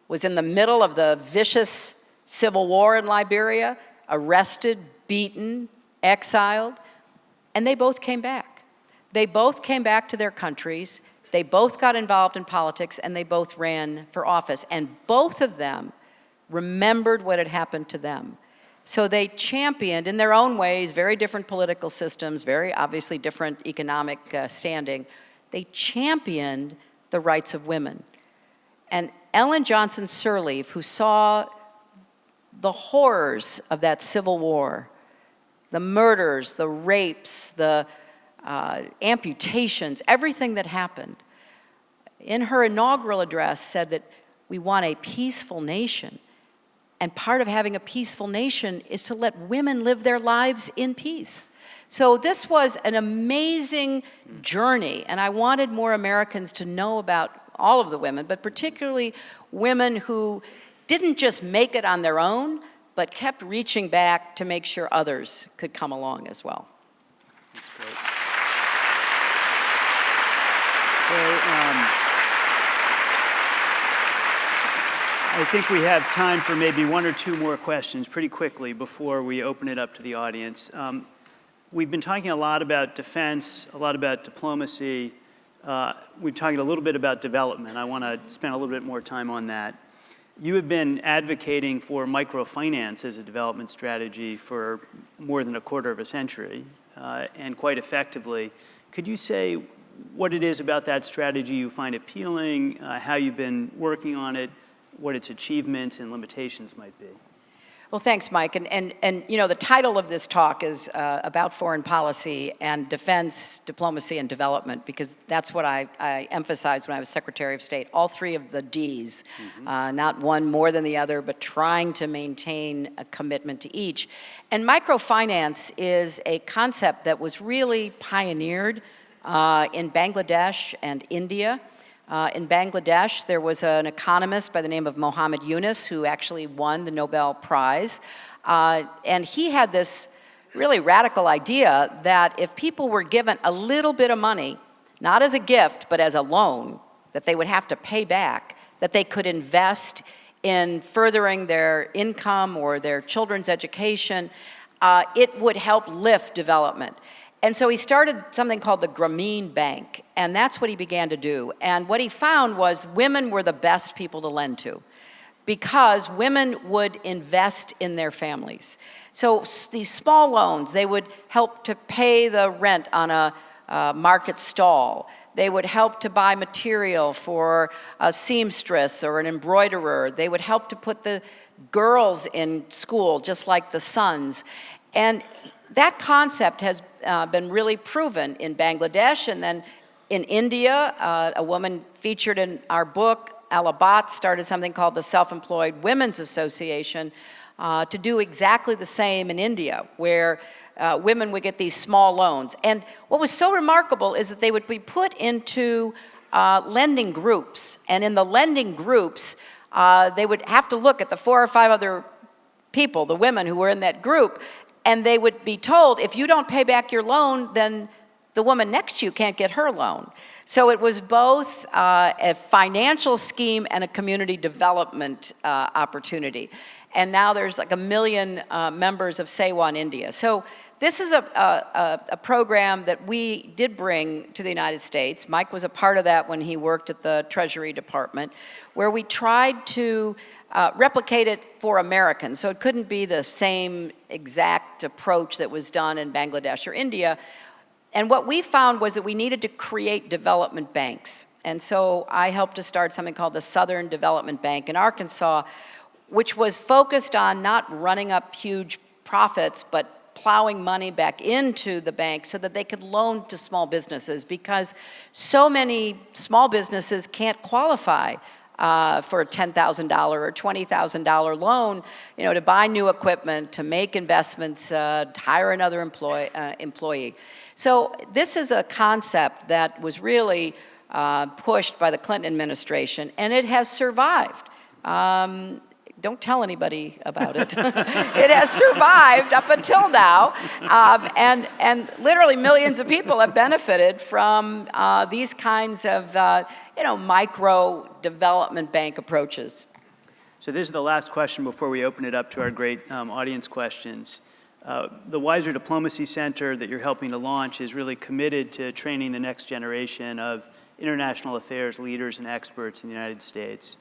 was in the middle of the vicious civil war in Liberia, arrested, beaten, exiled, and they both came back. They both came back to their countries, they both got involved in politics, and they both ran for office. And both of them remembered what had happened to them. So they championed, in their own ways, very different political systems, very obviously different economic uh, standing. They championed the rights of women. And Ellen Johnson Sirleaf, who saw the horrors of that civil war, the murders, the rapes, the uh, amputations, everything that happened, in her inaugural address said that we want a peaceful nation. And part of having a peaceful nation is to let women live their lives in peace. So this was an amazing journey, and I wanted more Americans to know about all of the women, but particularly women who didn't just make it on their own, but kept reaching back to make sure others could come along as well. That's great. So, um, I think we have time for maybe one or two more questions pretty quickly before we open it up to the audience. Um, we've been talking a lot about defense, a lot about diplomacy. Uh, we've talked a little bit about development. I want to spend a little bit more time on that. You have been advocating for microfinance as a development strategy for more than a quarter of a century, uh, and quite effectively. Could you say what it is about that strategy you find appealing, uh, how you've been working on it, what its achievements and limitations might be. Well, thanks, Mike. And, and, and you know, the title of this talk is uh, about foreign policy and defense, diplomacy, and development, because that's what I, I emphasized when I was Secretary of State. All three of the Ds, mm -hmm. uh, not one more than the other, but trying to maintain a commitment to each. And microfinance is a concept that was really pioneered uh, in Bangladesh and India. Uh, in Bangladesh, there was an economist by the name of Muhammad Yunus who actually won the Nobel Prize. Uh, and he had this really radical idea that if people were given a little bit of money, not as a gift, but as a loan, that they would have to pay back, that they could invest in furthering their income or their children's education, uh, it would help lift development. And so he started something called the Grameen Bank, and that's what he began to do. And what he found was women were the best people to lend to because women would invest in their families. So these small loans, they would help to pay the rent on a uh, market stall. They would help to buy material for a seamstress or an embroiderer. They would help to put the girls in school, just like the sons. And that concept has uh, been really proven in Bangladesh and then in India. Uh, a woman featured in our book, Ela Bhatt, started something called the Self-Employed Women's Association uh, to do exactly the same in India, where uh, women would get these small loans. And what was so remarkable is that they would be put into uh, lending groups. And in the lending groups, uh, they would have to look at the four or five other people, the women who were in that group, and they would be told, if you don't pay back your loan, then the woman next to you can't get her loan. So it was both uh, a financial scheme and a community development uh, opportunity. And now there's like a million uh, members of SEWA in India. So this is a, a, a, program that we did bring to the United States. Mike was a part of that when he worked at the Treasury Department, where we tried to uh, replicate it for Americans. So it couldn't be the same exact approach that was done in Bangladesh or India. And what we found was that we needed to create development banks. And so I helped to start something called the Southern Development Bank in Arkansas, which was focused on not running up huge profits, but plowing money back into the bank so that they could loan to small businesses because so many small businesses can't qualify uh, for a $10,000 or $20,000 loan, you know, to buy new equipment, to make investments, uh, hire another employee, uh, employee. So this is a concept that was really uh, pushed by the Clinton administration, and it has survived. Um, don't tell anybody about it. it has survived up until now, um, and, and literally millions of people have benefited from uh, these kinds of, uh, you know, micro development bank approaches. So this is the last question before we open it up to our great um, audience questions. Uh, the Weiser Diplomacy Center that you're helping to launch is really committed to training the next generation of international affairs leaders and experts in the United States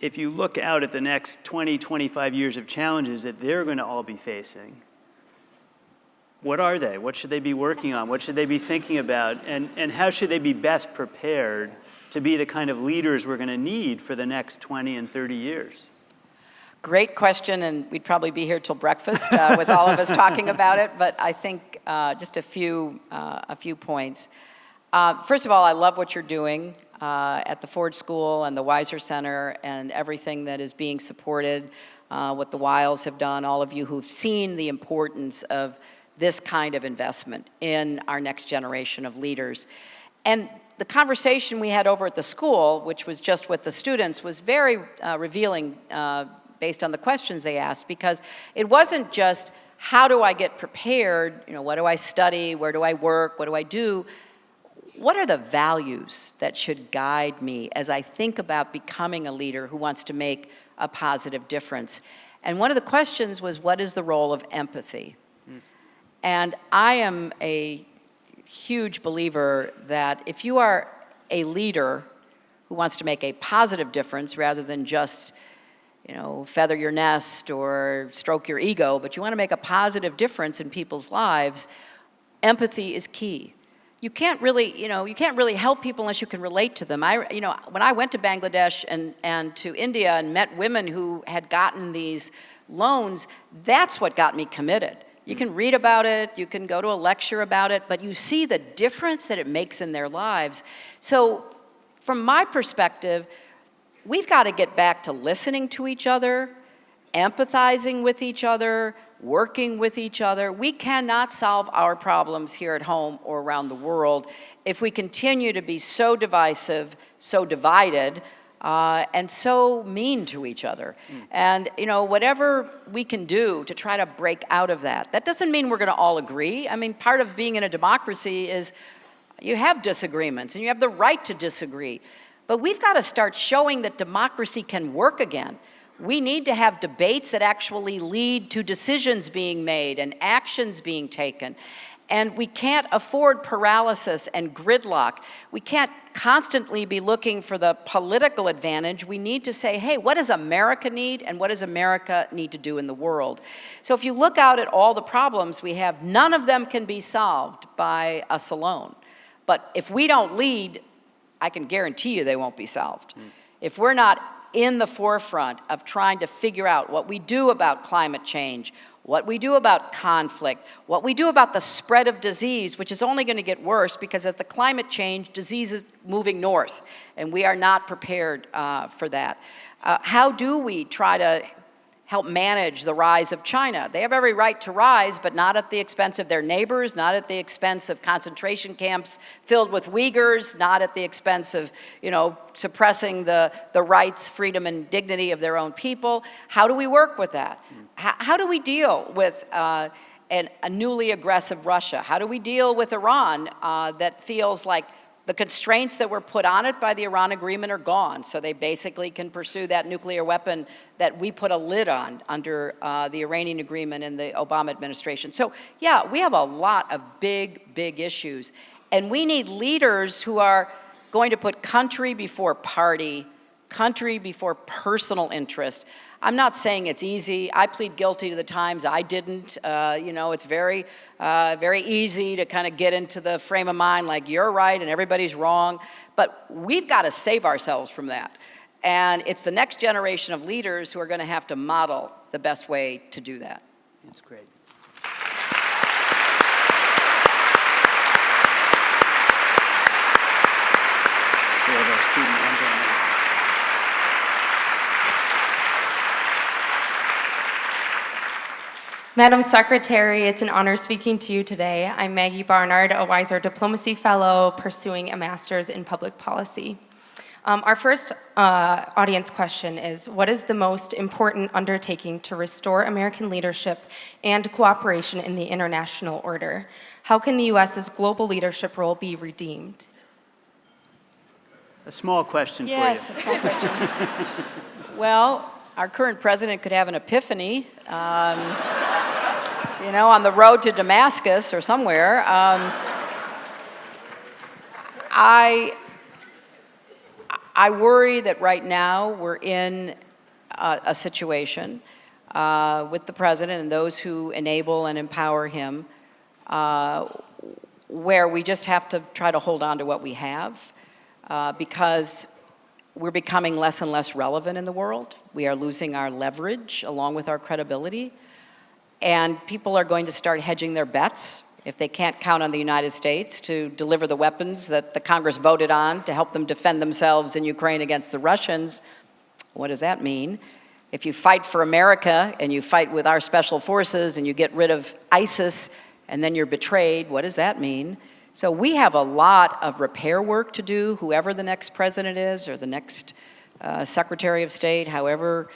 if you look out at the next 20, 25 years of challenges that they're going to all be facing, what are they? What should they be working on? What should they be thinking about? And, and how should they be best prepared to be the kind of leaders we're going to need for the next 20 and 30 years? Great question, and we'd probably be here till breakfast uh, with all of us talking about it, but I think uh, just a few, uh, a few points. Uh, first of all, I love what you're doing uh, at the Ford School and the Weiser Center and everything that is being supported, uh, what the Weils have done, all of you who've seen the importance of this kind of investment in our next generation of leaders. And the conversation we had over at the school, which was just with the students, was very uh, revealing uh, based on the questions they asked because it wasn't just how do I get prepared, you know, what do I study, where do I work, what do I do, what are the values that should guide me as I think about becoming a leader who wants to make a positive difference? And one of the questions was, what is the role of empathy? Mm. And I am a huge believer that if you are a leader who wants to make a positive difference rather than just you know, feather your nest or stroke your ego, but you want to make a positive difference in people's lives, empathy is key you can't really, you know, you can't really help people unless you can relate to them. I, you know, when I went to Bangladesh and, and to India and met women who had gotten these loans, that's what got me committed. You can read about it, you can go to a lecture about it, but you see the difference that it makes in their lives. So from my perspective, we've got to get back to listening to each other, empathizing with each other, working with each other. We cannot solve our problems here at home or around the world if we continue to be so divisive, so divided, uh, and so mean to each other. Mm. And, you know, whatever we can do to try to break out of that, that doesn't mean we're going to all agree. I mean, part of being in a democracy is you have disagreements and you have the right to disagree. But we've got to start showing that democracy can work again. We need to have debates that actually lead to decisions being made and actions being taken. And we can't afford paralysis and gridlock. We can't constantly be looking for the political advantage. We need to say, hey, what does America need and what does America need to do in the world? So if you look out at all the problems we have, none of them can be solved by us alone. But if we don't lead, I can guarantee you they won't be solved. Mm. If we're not in the forefront of trying to figure out what we do about climate change, what we do about conflict, what we do about the spread of disease, which is only going to get worse because as the climate change, disease is moving north, and we are not prepared uh, for that. Uh, how do we try to help manage the rise of China. They have every right to rise, but not at the expense of their neighbors, not at the expense of concentration camps filled with Uyghurs, not at the expense of, you know, suppressing the, the rights, freedom, and dignity of their own people. How do we work with that? How, how do we deal with uh, an, a newly aggressive Russia? How do we deal with Iran uh, that feels like the constraints that were put on it by the Iran agreement are gone, so they basically can pursue that nuclear weapon that we put a lid on under uh, the Iranian agreement in the Obama administration. So yeah, we have a lot of big, big issues. And we need leaders who are going to put country before party, country before personal interest. I'm not saying it's easy. I plead guilty to the times I didn't. Uh, you know, it's very, uh, very easy to kind of get into the frame of mind like you're right and everybody's wrong. But we've got to save ourselves from that. And it's the next generation of leaders who are going to have to model the best way to do that. That's great. We have our student Angela now. Madam Secretary, it's an honor speaking to you today. I'm Maggie Barnard, a Weiser Diplomacy Fellow pursuing a master's in public policy. Um, our first uh, audience question is, what is the most important undertaking to restore American leadership and cooperation in the international order? How can the U.S.'s global leadership role be redeemed? A small question Yes, a small question. well, our current president could have an epiphany, um, you know, on the road to Damascus or somewhere. Um, I, I worry that right now we're in a, a situation uh, with the president and those who enable and empower him uh, where we just have to try to hold on to what we have uh, because we're becoming less and less relevant in the world. We are losing our leverage along with our credibility. And people are going to start hedging their bets if they can't count on the United States to deliver the weapons that the Congress voted on to help them defend themselves in Ukraine against the Russians. What does that mean? If you fight for America and you fight with our special forces and you get rid of ISIS and then you're betrayed, what does that mean? So we have a lot of repair work to do, whoever the next president is or the next uh, Secretary of State, however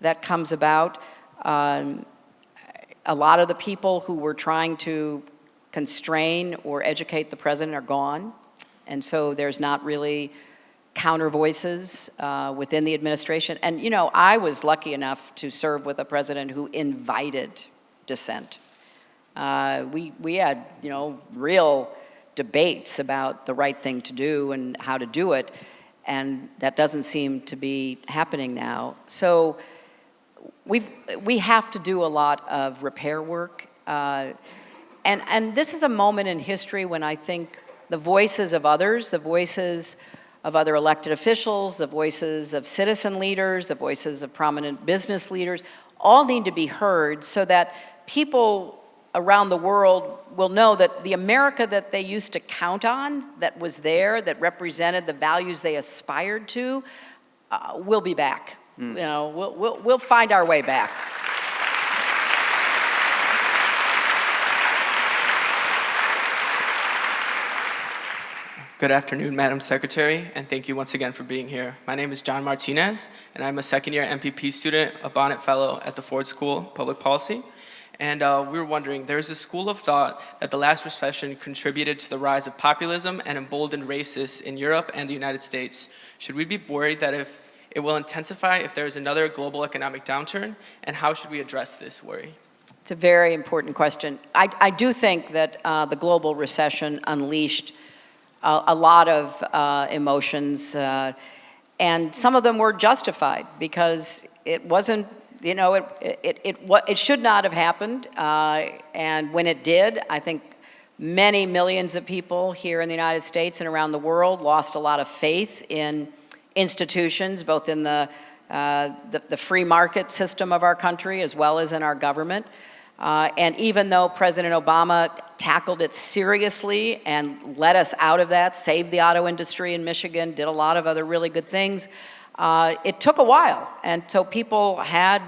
that comes about. Um, a lot of the people who were trying to constrain or educate the president are gone. And so there's not really counter voices uh, within the administration. And, you know, I was lucky enough to serve with a president who invited dissent. Uh, we, we had, you know, real debates about the right thing to do and how to do it, and that doesn't seem to be happening now. So we've, we have to do a lot of repair work. Uh, and, and this is a moment in history when I think the voices of others, the voices of other elected officials, the voices of citizen leaders, the voices of prominent business leaders, all need to be heard so that people around the world will know that the America that they used to count on, that was there, that represented the values they aspired to, uh, will be back. Mm. You know, we'll, we'll, we'll find our way back. Good afternoon, Madam Secretary, and thank you once again for being here. My name is John Martinez, and I'm a second-year MPP student, a Bonnet Fellow at the Ford School of Public Policy. And uh, we were wondering, there's a school of thought that the last recession contributed to the rise of populism and emboldened racists in Europe and the United States. Should we be worried that if it will intensify if there is another global economic downturn? And how should we address this worry? It's a very important question. I, I do think that uh, the global recession unleashed a, a lot of uh, emotions, uh, and some of them were justified because it wasn't, you know, it, it, it, it should not have happened. Uh, and when it did, I think many millions of people here in the United States and around the world lost a lot of faith in institutions, both in the, uh, the, the, free market system of our country as well as in our government. Uh, and even though President Obama tackled it seriously and let us out of that, saved the auto industry in Michigan, did a lot of other really good things, uh, it took a while. And so people had,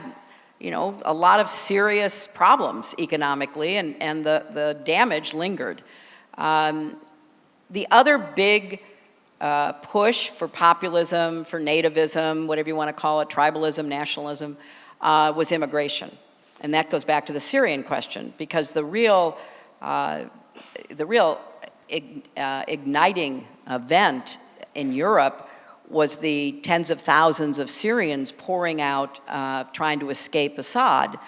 you know, a lot of serious problems economically and, and the, the damage lingered. Um, the other big uh, push for populism, for nativism, whatever you want to call it, tribalism, nationalism, uh, was immigration. And that goes back to the Syrian question, because the real, uh, the real uh, igniting event in Europe was the tens of thousands of Syrians pouring out, uh, trying to escape Assad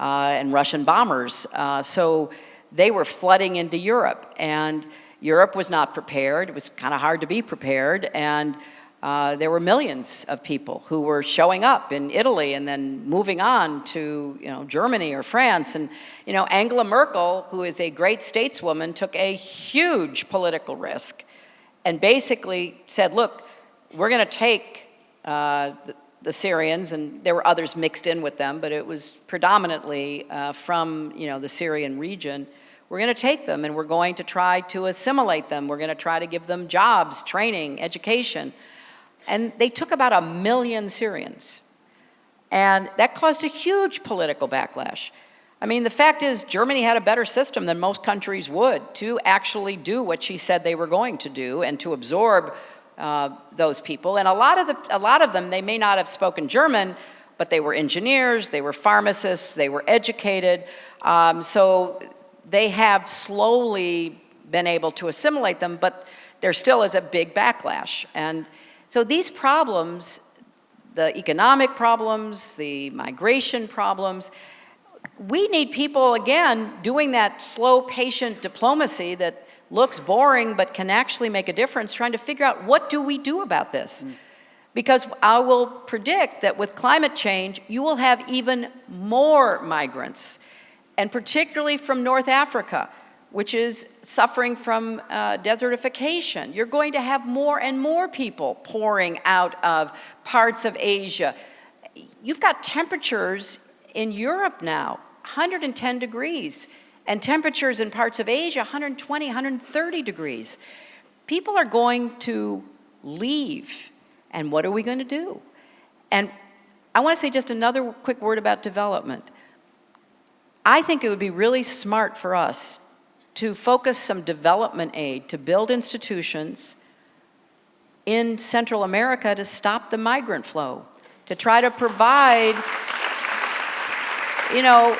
uh, and Russian bombers. So they were flooding into Europe, and Europe was not prepared. It was kind of hard to be prepared, and Uh, there were millions of people who were showing up in Italy and then moving on to you know, Germany or France. And you know, Angela Merkel, who is a great stateswoman, took a huge political risk and basically said, look, we're going to take uh, the, the, Syrians, and there were others mixed in with them, but it was predominantly uh, from you know, the Syrian region. We're going to take them and we're going to try to assimilate them. We're going to try to give them jobs, training, education. And they took about a million Syrians. And that caused a huge political backlash. I mean, the fact is, Germany had a better system than most countries would to actually do what she said they were going to do and to absorb uh, those people. And a lot, of the, a lot of them, they may not have spoken German, but they were engineers, they were pharmacists, they were educated. Um, so they have slowly been able to assimilate them, but there still is a big backlash. And so these problems, the economic problems, the migration problems, we need people, again, doing that slow, patient diplomacy that looks boring but can actually make a difference, trying to figure out what do we do about this? Mm. Because I will predict that with climate change, you will have even more migrants, and particularly from North Africa which is suffering from uh, desertification. You're going to have more and more people pouring out of parts of Asia. You've got temperatures in Europe now, 110 degrees, and temperatures in parts of Asia, 120, 130 degrees. People are going to leave, and what are we going to do? And I want to say just another quick word about development. I think it would be really smart for us to focus some development aid to build institutions in Central America to stop the migrant flow, to try to provide, you know,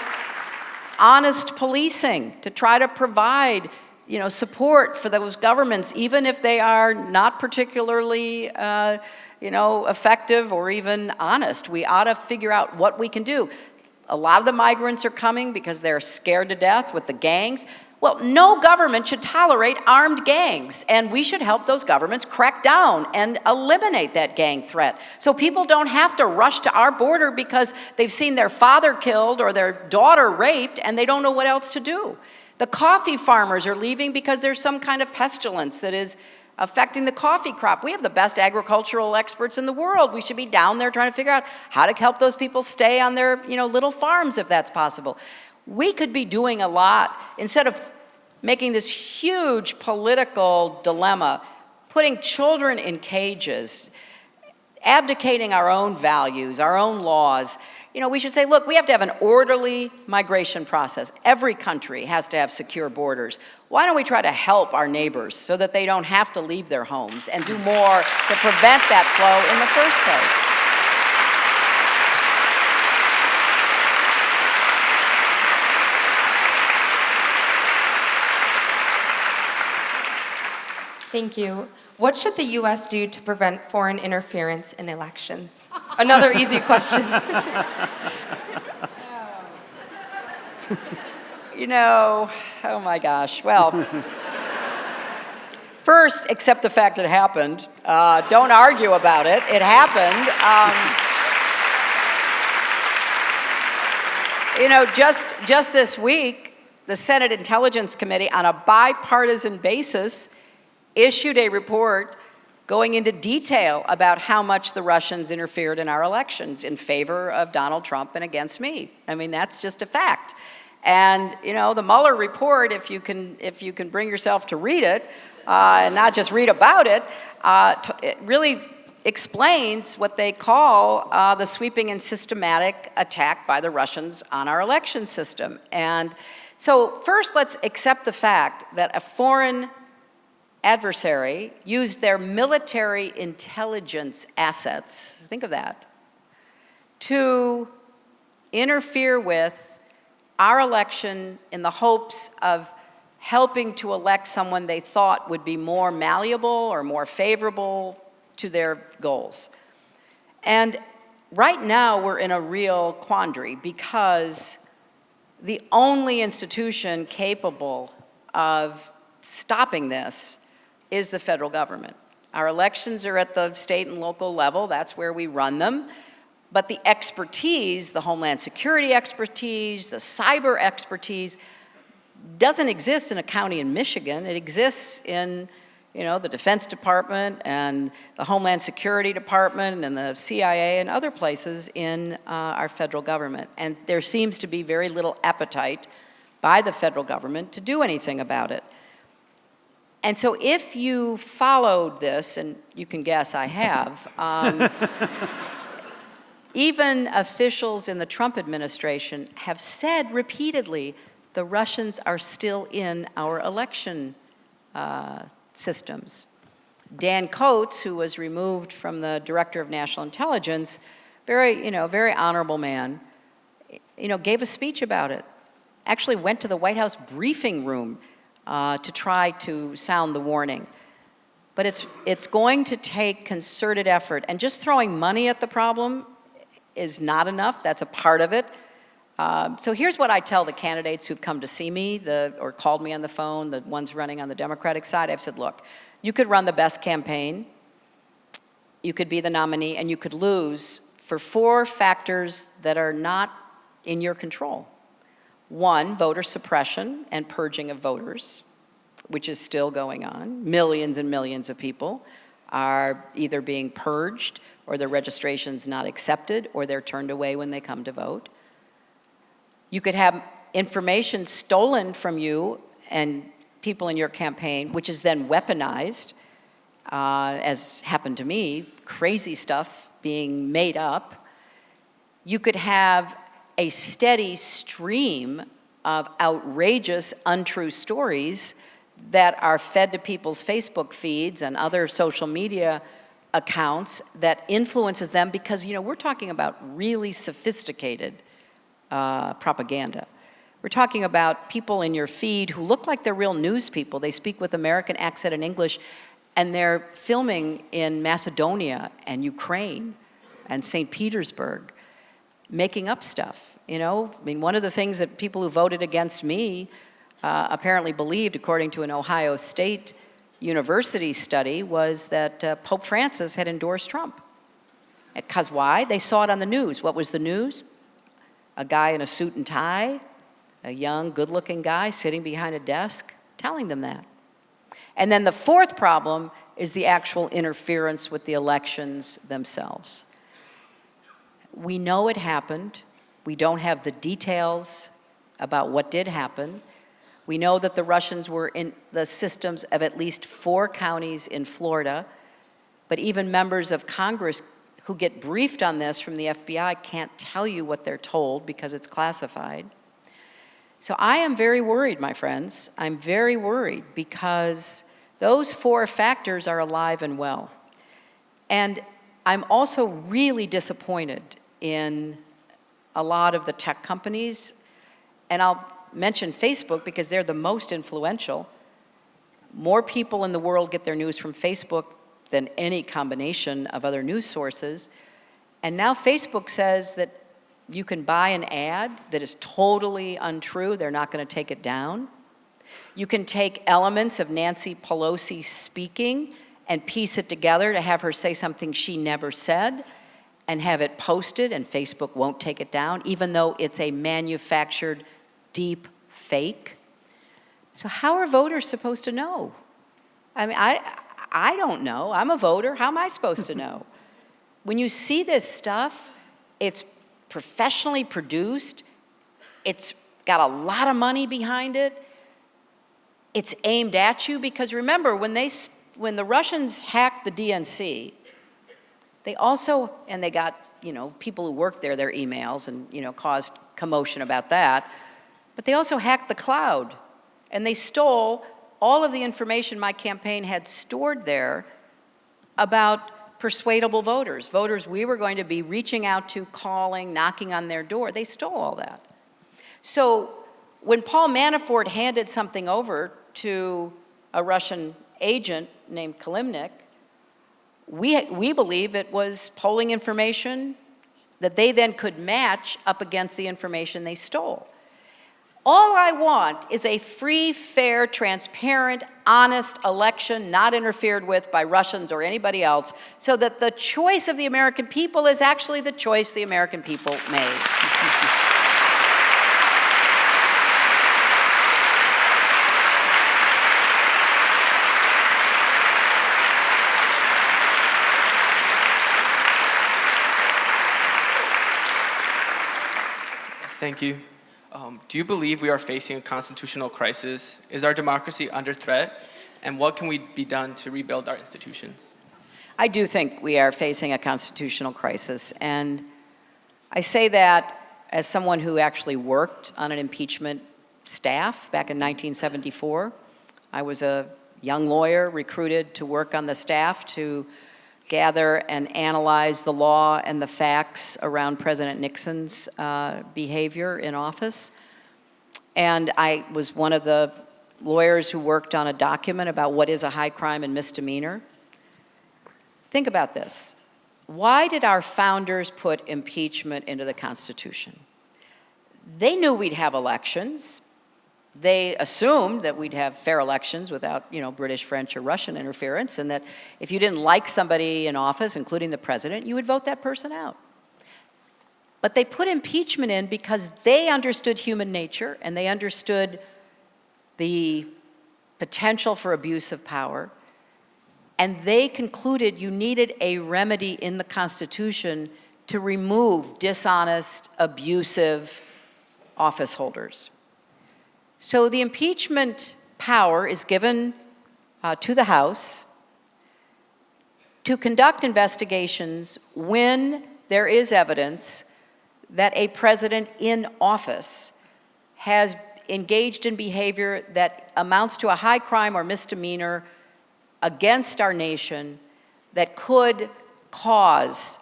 honest policing, to try to provide, you know, support for those governments, even if they are not particularly, uh, you know, effective or even honest. We ought to figure out what we can do. A lot of the migrants are coming because they're scared to death with the gangs. Well, no government should tolerate armed gangs, and we should help those governments crack down and eliminate that gang threat. So people don't have to rush to our border because they've seen their father killed or their daughter raped and they don't know what else to do. The coffee farmers are leaving because there's some kind of pestilence that is affecting the coffee crop. We have the best agricultural experts in the world. We should be down there trying to figure out how to help those people stay on their you know, little farms if that's possible we could be doing a lot instead of making this huge political dilemma, putting children in cages, abdicating our own values, our own laws. You know, we should say, look, we have to have an orderly migration process. Every country has to have secure borders. Why don't we try to help our neighbors so that they don't have to leave their homes and do more to prevent that flow in the first place? Thank you. What should the U.S. do to prevent foreign interference in elections? Another easy question. you know, oh my gosh. Well, first, accept the fact that it happened. Uh, don't argue about it. It happened. Um, you know, just, just this week, the Senate Intelligence Committee, on a bipartisan basis, issued a report going into detail about how much the Russians interfered in our elections in favor of Donald Trump and against me. I mean, that's just a fact. And, you know, the Mueller report, if you can, if you can bring yourself to read it, uh, and not just read about it, uh, it really explains what they call uh, the sweeping and systematic attack by the Russians on our election system. And so first, let's accept the fact that a foreign adversary used their military intelligence assets, think of that, to interfere with our election in the hopes of helping to elect someone they thought would be more malleable or more favorable to their goals. And right now we're in a real quandary because the only institution capable of stopping this is the federal government. Our elections are at the state and local level, that's where we run them. But the expertise, the Homeland Security expertise, the cyber expertise, doesn't exist in a county in Michigan. It exists in, you know, the Defense Department and the Homeland Security Department and the CIA and other places in uh, our federal government. And there seems to be very little appetite by the federal government to do anything about it. And so if you followed this, and you can guess I have, um, even officials in the Trump administration have said repeatedly the Russians are still in our election uh, systems. Dan Coats, who was removed from the Director of National Intelligence, very, you know, very honorable man, you know, gave a speech about it. Actually went to the White House briefing room uh, to try to sound the warning. But it's, it's going to take concerted effort. And just throwing money at the problem is not enough. That's a part of it. Um, so here's what I tell the candidates who've come to see me the, or called me on the phone, the ones running on the Democratic side. I've said, look, you could run the best campaign, you could be the nominee, and you could lose for four factors that are not in your control. One, voter suppression and purging of voters, which is still going on. Millions and millions of people are either being purged or their registration's not accepted or they're turned away when they come to vote. You could have information stolen from you and people in your campaign, which is then weaponized, uh, as happened to me, crazy stuff being made up. You could have a steady stream of outrageous, untrue stories that are fed to people's Facebook feeds and other social media accounts that influences them because, you know, we're talking about really sophisticated uh, propaganda. We're talking about people in your feed who look like they're real news people. They speak with American accent and English, and they're filming in Macedonia and Ukraine and St. Petersburg, making up stuff, you know? I mean, one of the things that people who voted against me uh, apparently believed, according to an Ohio State University study, was that uh, Pope Francis had endorsed Trump. Because why? They saw it on the news. What was the news? A guy in a suit and tie, a young, good-looking guy sitting behind a desk, telling them that. And then the fourth problem is the actual interference with the elections themselves. We know it happened. We don't have the details about what did happen. We know that the Russians were in the systems of at least four counties in Florida, but even members of Congress who get briefed on this from the FBI can't tell you what they're told because it's classified. So I am very worried, my friends. I'm very worried because those four factors are alive and well. And I'm also really disappointed in a lot of the tech companies, and I'll mention Facebook because they're the most influential. More people in the world get their news from Facebook than any combination of other news sources. And now Facebook says that you can buy an ad that is totally untrue. They're not going to take it down. You can take elements of Nancy Pelosi speaking and piece it together to have her say something she never said and have it posted and Facebook won't take it down, even though it's a manufactured deep fake. So how are voters supposed to know? I mean, I, I don't know. I'm a voter. How am I supposed to know? when you see this stuff, it's professionally produced. It's got a lot of money behind it. It's aimed at you because remember, when, they, when the Russians hacked the DNC, they also, and they got, you know, people who worked there, their emails and, you know, caused commotion about that. But they also hacked the cloud and they stole all of the information my campaign had stored there about persuadable voters, voters we were going to be reaching out to, calling, knocking on their door. They stole all that. So when Paul Manafort handed something over to a Russian agent named Kilimnik, we, we believe it was polling information that they then could match up against the information they stole. All I want is a free, fair, transparent, honest election not interfered with by Russians or anybody else so that the choice of the American people is actually the choice the American people made. Thank you. Do you believe we are facing a constitutional crisis? Is our democracy under threat? And what can we be done to rebuild our institutions? I do think we are facing a constitutional crisis, and I say that as someone who actually worked on an impeachment staff back in 1974. I was a young lawyer recruited to work on the staff to gather and analyze the law and the facts around President Nixon's uh, behavior in office. And I was one of the lawyers who worked on a document about what is a high crime and misdemeanor. Think about this. Why did our founders put impeachment into the Constitution? They knew we'd have elections. They assumed that we'd have fair elections without, you know, British, French, or Russian interference, and that if you didn't like somebody in office, including the president, you would vote that person out. But they put impeachment in because they understood human nature and they understood the potential for abuse of power. And they concluded you needed a remedy in the Constitution to remove dishonest, abusive office holders. So the impeachment power is given uh, to the House to conduct investigations when there is evidence that a president in office has engaged in behavior that amounts to a high crime or misdemeanor against our nation that could cause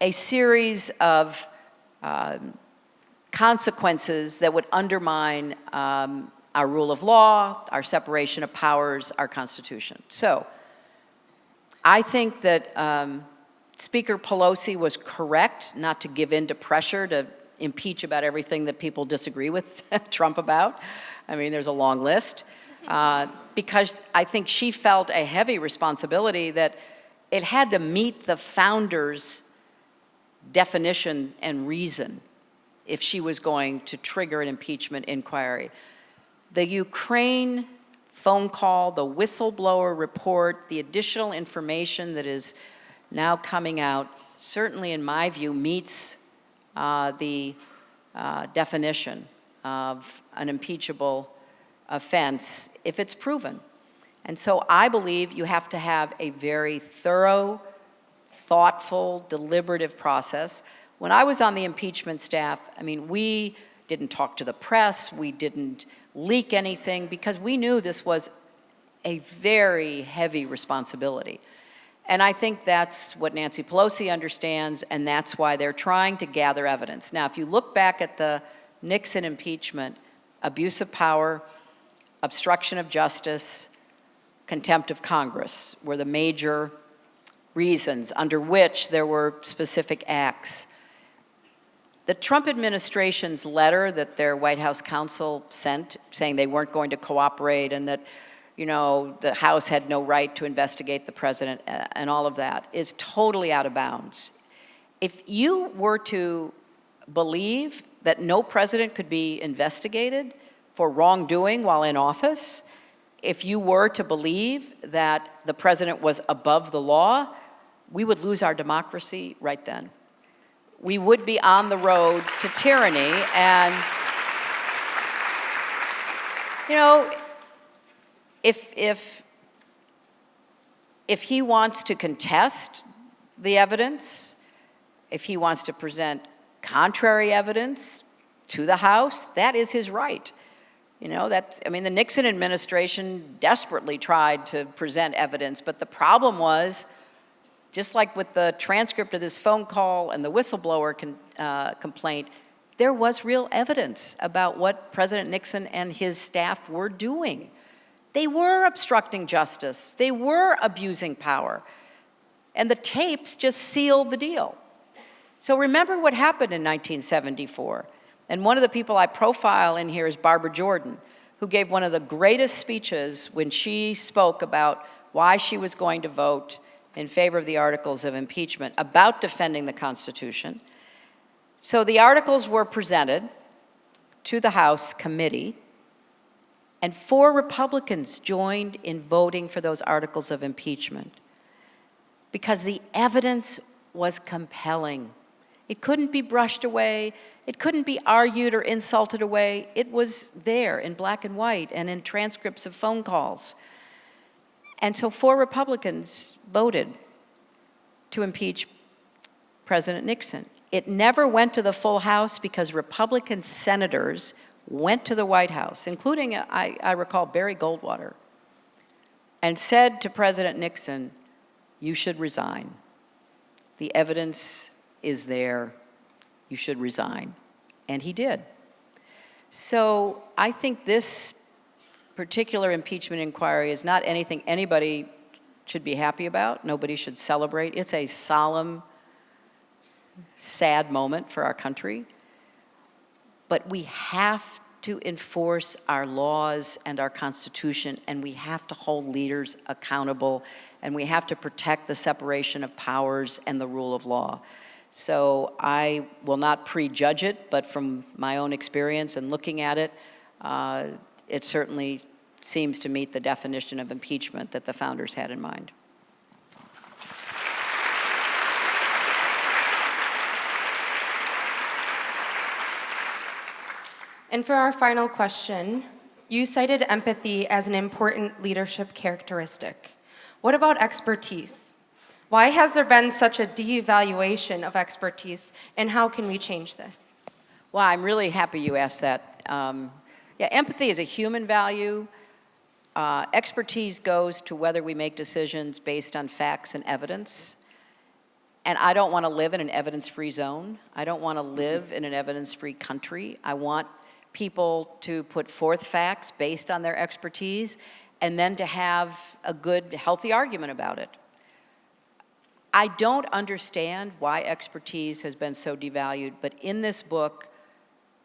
a series of um, consequences that would undermine um, our rule of law, our separation of powers, our Constitution. So I think that um, Speaker Pelosi was correct not to give in to pressure to impeach about everything that people disagree with Trump about. I mean, there's a long list. Uh, because I think she felt a heavy responsibility that it had to meet the founders' definition and reason if she was going to trigger an impeachment inquiry. The Ukraine phone call, the whistleblower report, the additional information that is now coming out, certainly in my view, meets uh, the uh, definition of an impeachable offense if it's proven. And so I believe you have to have a very thorough, thoughtful, deliberative process. When I was on the impeachment staff, I mean, we didn't talk to the press, we didn't leak anything because we knew this was a very heavy responsibility. And I think that's what Nancy Pelosi understands, and that's why they're trying to gather evidence. Now, if you look back at the Nixon impeachment, abuse of power, obstruction of justice, contempt of Congress were the major reasons under which there were specific acts the Trump administration's letter that their White House counsel sent saying they weren't going to cooperate and that you know, the House had no right to investigate the president uh, and all of that is totally out of bounds. If you were to believe that no president could be investigated for wrongdoing while in office, if you were to believe that the president was above the law, we would lose our democracy right then we would be on the road to tyranny. And, you know, if, if, if he wants to contest the evidence, if he wants to present contrary evidence to the House, that is his right. You know, that, I mean, the Nixon administration desperately tried to present evidence, but the problem was just like with the transcript of this phone call and the whistleblower con, uh, complaint, there was real evidence about what President Nixon and his staff were doing. They were obstructing justice. They were abusing power. And the tapes just sealed the deal. So remember what happened in 1974. And one of the people I profile in here is Barbara Jordan, who gave one of the greatest speeches when she spoke about why she was going to vote in favor of the articles of impeachment, about defending the Constitution. So the articles were presented to the House committee, and four Republicans joined in voting for those articles of impeachment because the evidence was compelling. It couldn't be brushed away. It couldn't be argued or insulted away. It was there in black and white and in transcripts of phone calls. And so four Republicans voted to impeach President Nixon. It never went to the full House because Republican senators went to the White House, including, I, I recall, Barry Goldwater, and said to President Nixon, you should resign. The evidence is there. You should resign. And he did. So I think this particular impeachment inquiry is not anything anybody should be happy about. Nobody should celebrate. It's a solemn, sad moment for our country. But we have to enforce our laws and our Constitution, and we have to hold leaders accountable, and we have to protect the separation of powers and the rule of law. So I will not prejudge it, but from my own experience and looking at it, uh, it certainly seems to meet the definition of impeachment that the founders had in mind. And for our final question, you cited empathy as an important leadership characteristic. What about expertise? Why has there been such a devaluation of expertise, and how can we change this? Well, I'm really happy you asked that. Um, yeah, empathy is a human value. Uh, expertise goes to whether we make decisions based on facts and evidence. And I don't want to live in an evidence-free zone. I don't want to live in an evidence-free country. I want people to put forth facts based on their expertise and then to have a good, healthy argument about it. I don't understand why expertise has been so devalued, but in this book,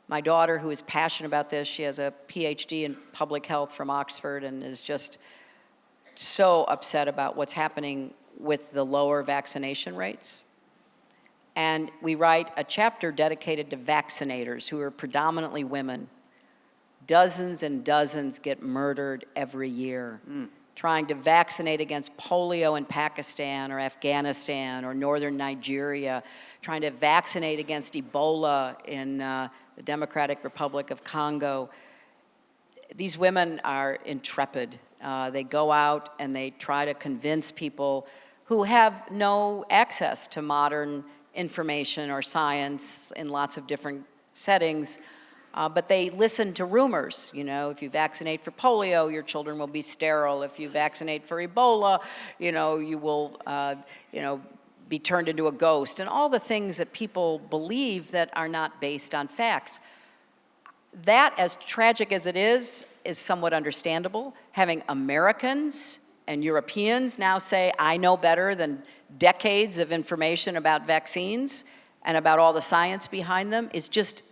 my daughter, who is passionate about this, she has a PhD in public health from Oxford and is just so upset about what's happening with the lower vaccination rates. And we write a chapter dedicated to vaccinators who are predominantly women. Dozens and dozens get murdered every year mm. trying to vaccinate against polio in Pakistan or Afghanistan or northern Nigeria, trying to vaccinate against Ebola in uh, the Democratic Republic of Congo. These women are intrepid. Uh, they go out and they try to convince people who have no access to modern information or science in lots of different settings, uh, but they listen to rumors. You know, if you vaccinate for polio, your children will be sterile. If you vaccinate for Ebola, you know, you will, uh, you know, be turned into a ghost, and all the things that people believe that are not based on facts. That, as tragic as it is, is somewhat understandable. Having Americans and Europeans now say, I know better than decades of information about vaccines and about all the science behind them is just,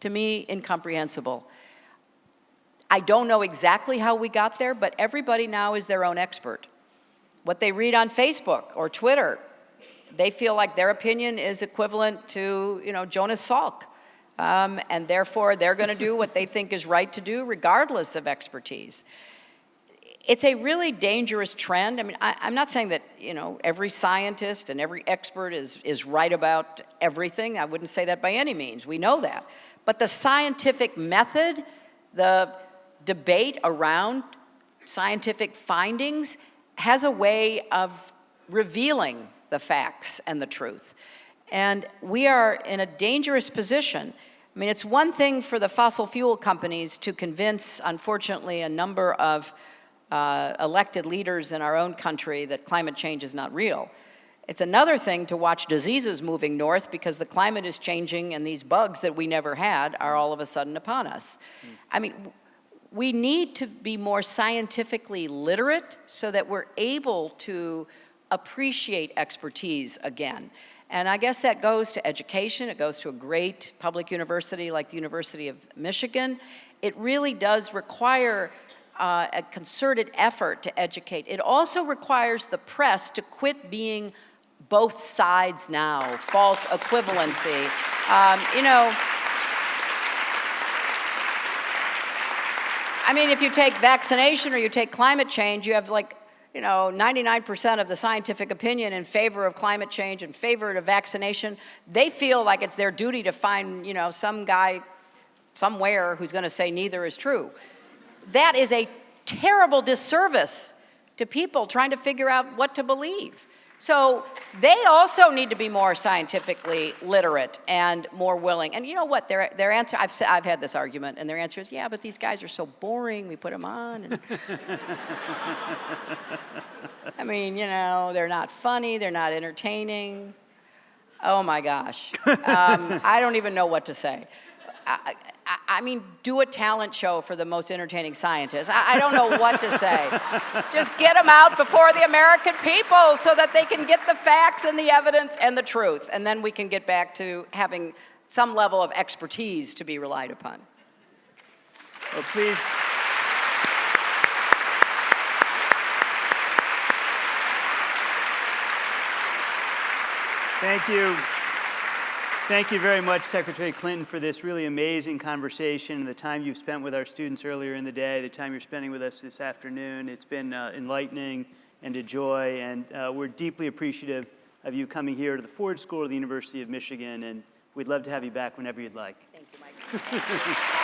to me, incomprehensible. I don't know exactly how we got there, but everybody now is their own expert. What they read on Facebook or Twitter, they feel like their opinion is equivalent to, you know, Jonas Salk. Um, and therefore, they're going to do what they think is right to do, regardless of expertise it's a really dangerous trend. I mean, I, am not saying that, you know, every scientist and every expert is, is right about everything. I wouldn't say that by any means. We know that. But the scientific method, the debate around scientific findings has a way of revealing the facts and the truth. And we are in a dangerous position. I mean, it's one thing for the fossil fuel companies to convince, unfortunately, a number of uh, elected leaders in our own country that climate change is not real. It's another thing to watch diseases moving north because the climate is changing and these bugs that we never had are all of a sudden upon us. Mm. I mean, we need to be more scientifically literate so that we're able to appreciate expertise again. And I guess that goes to education, it goes to a great public university like the University of Michigan. It really does require uh, a concerted effort to educate. It also requires the press to quit being both sides now, false equivalency. Um, you know, I mean, if you take vaccination or you take climate change, you have like, you know, 99% of the scientific opinion in favor of climate change, in favor of vaccination. They feel like it's their duty to find, you know, some guy somewhere who's going to say neither is true. That is a terrible disservice to people trying to figure out what to believe. So they also need to be more scientifically literate and more willing. And you know what? Their, their answer, I've, I've had this argument, and their answer is, yeah, but these guys are so boring, we put them on. I mean, you know, they're not funny, they're not entertaining. Oh my gosh. Um, I don't even know what to say. I, I mean, do a talent show for the most entertaining scientists. I, I don't know what to say. Just get them out before the American people so that they can get the facts and the evidence and the truth. And then we can get back to having some level of expertise to be relied upon. Well, please. Thank you. Thank you very much, Secretary Clinton, for this really amazing conversation and the time you've spent with our students earlier in the day, the time you're spending with us this afternoon. It's been uh, enlightening and a joy, and uh, we're deeply appreciative of you coming here to the Ford School of the University of Michigan, and we'd love to have you back whenever you'd like. Thank you, Mike.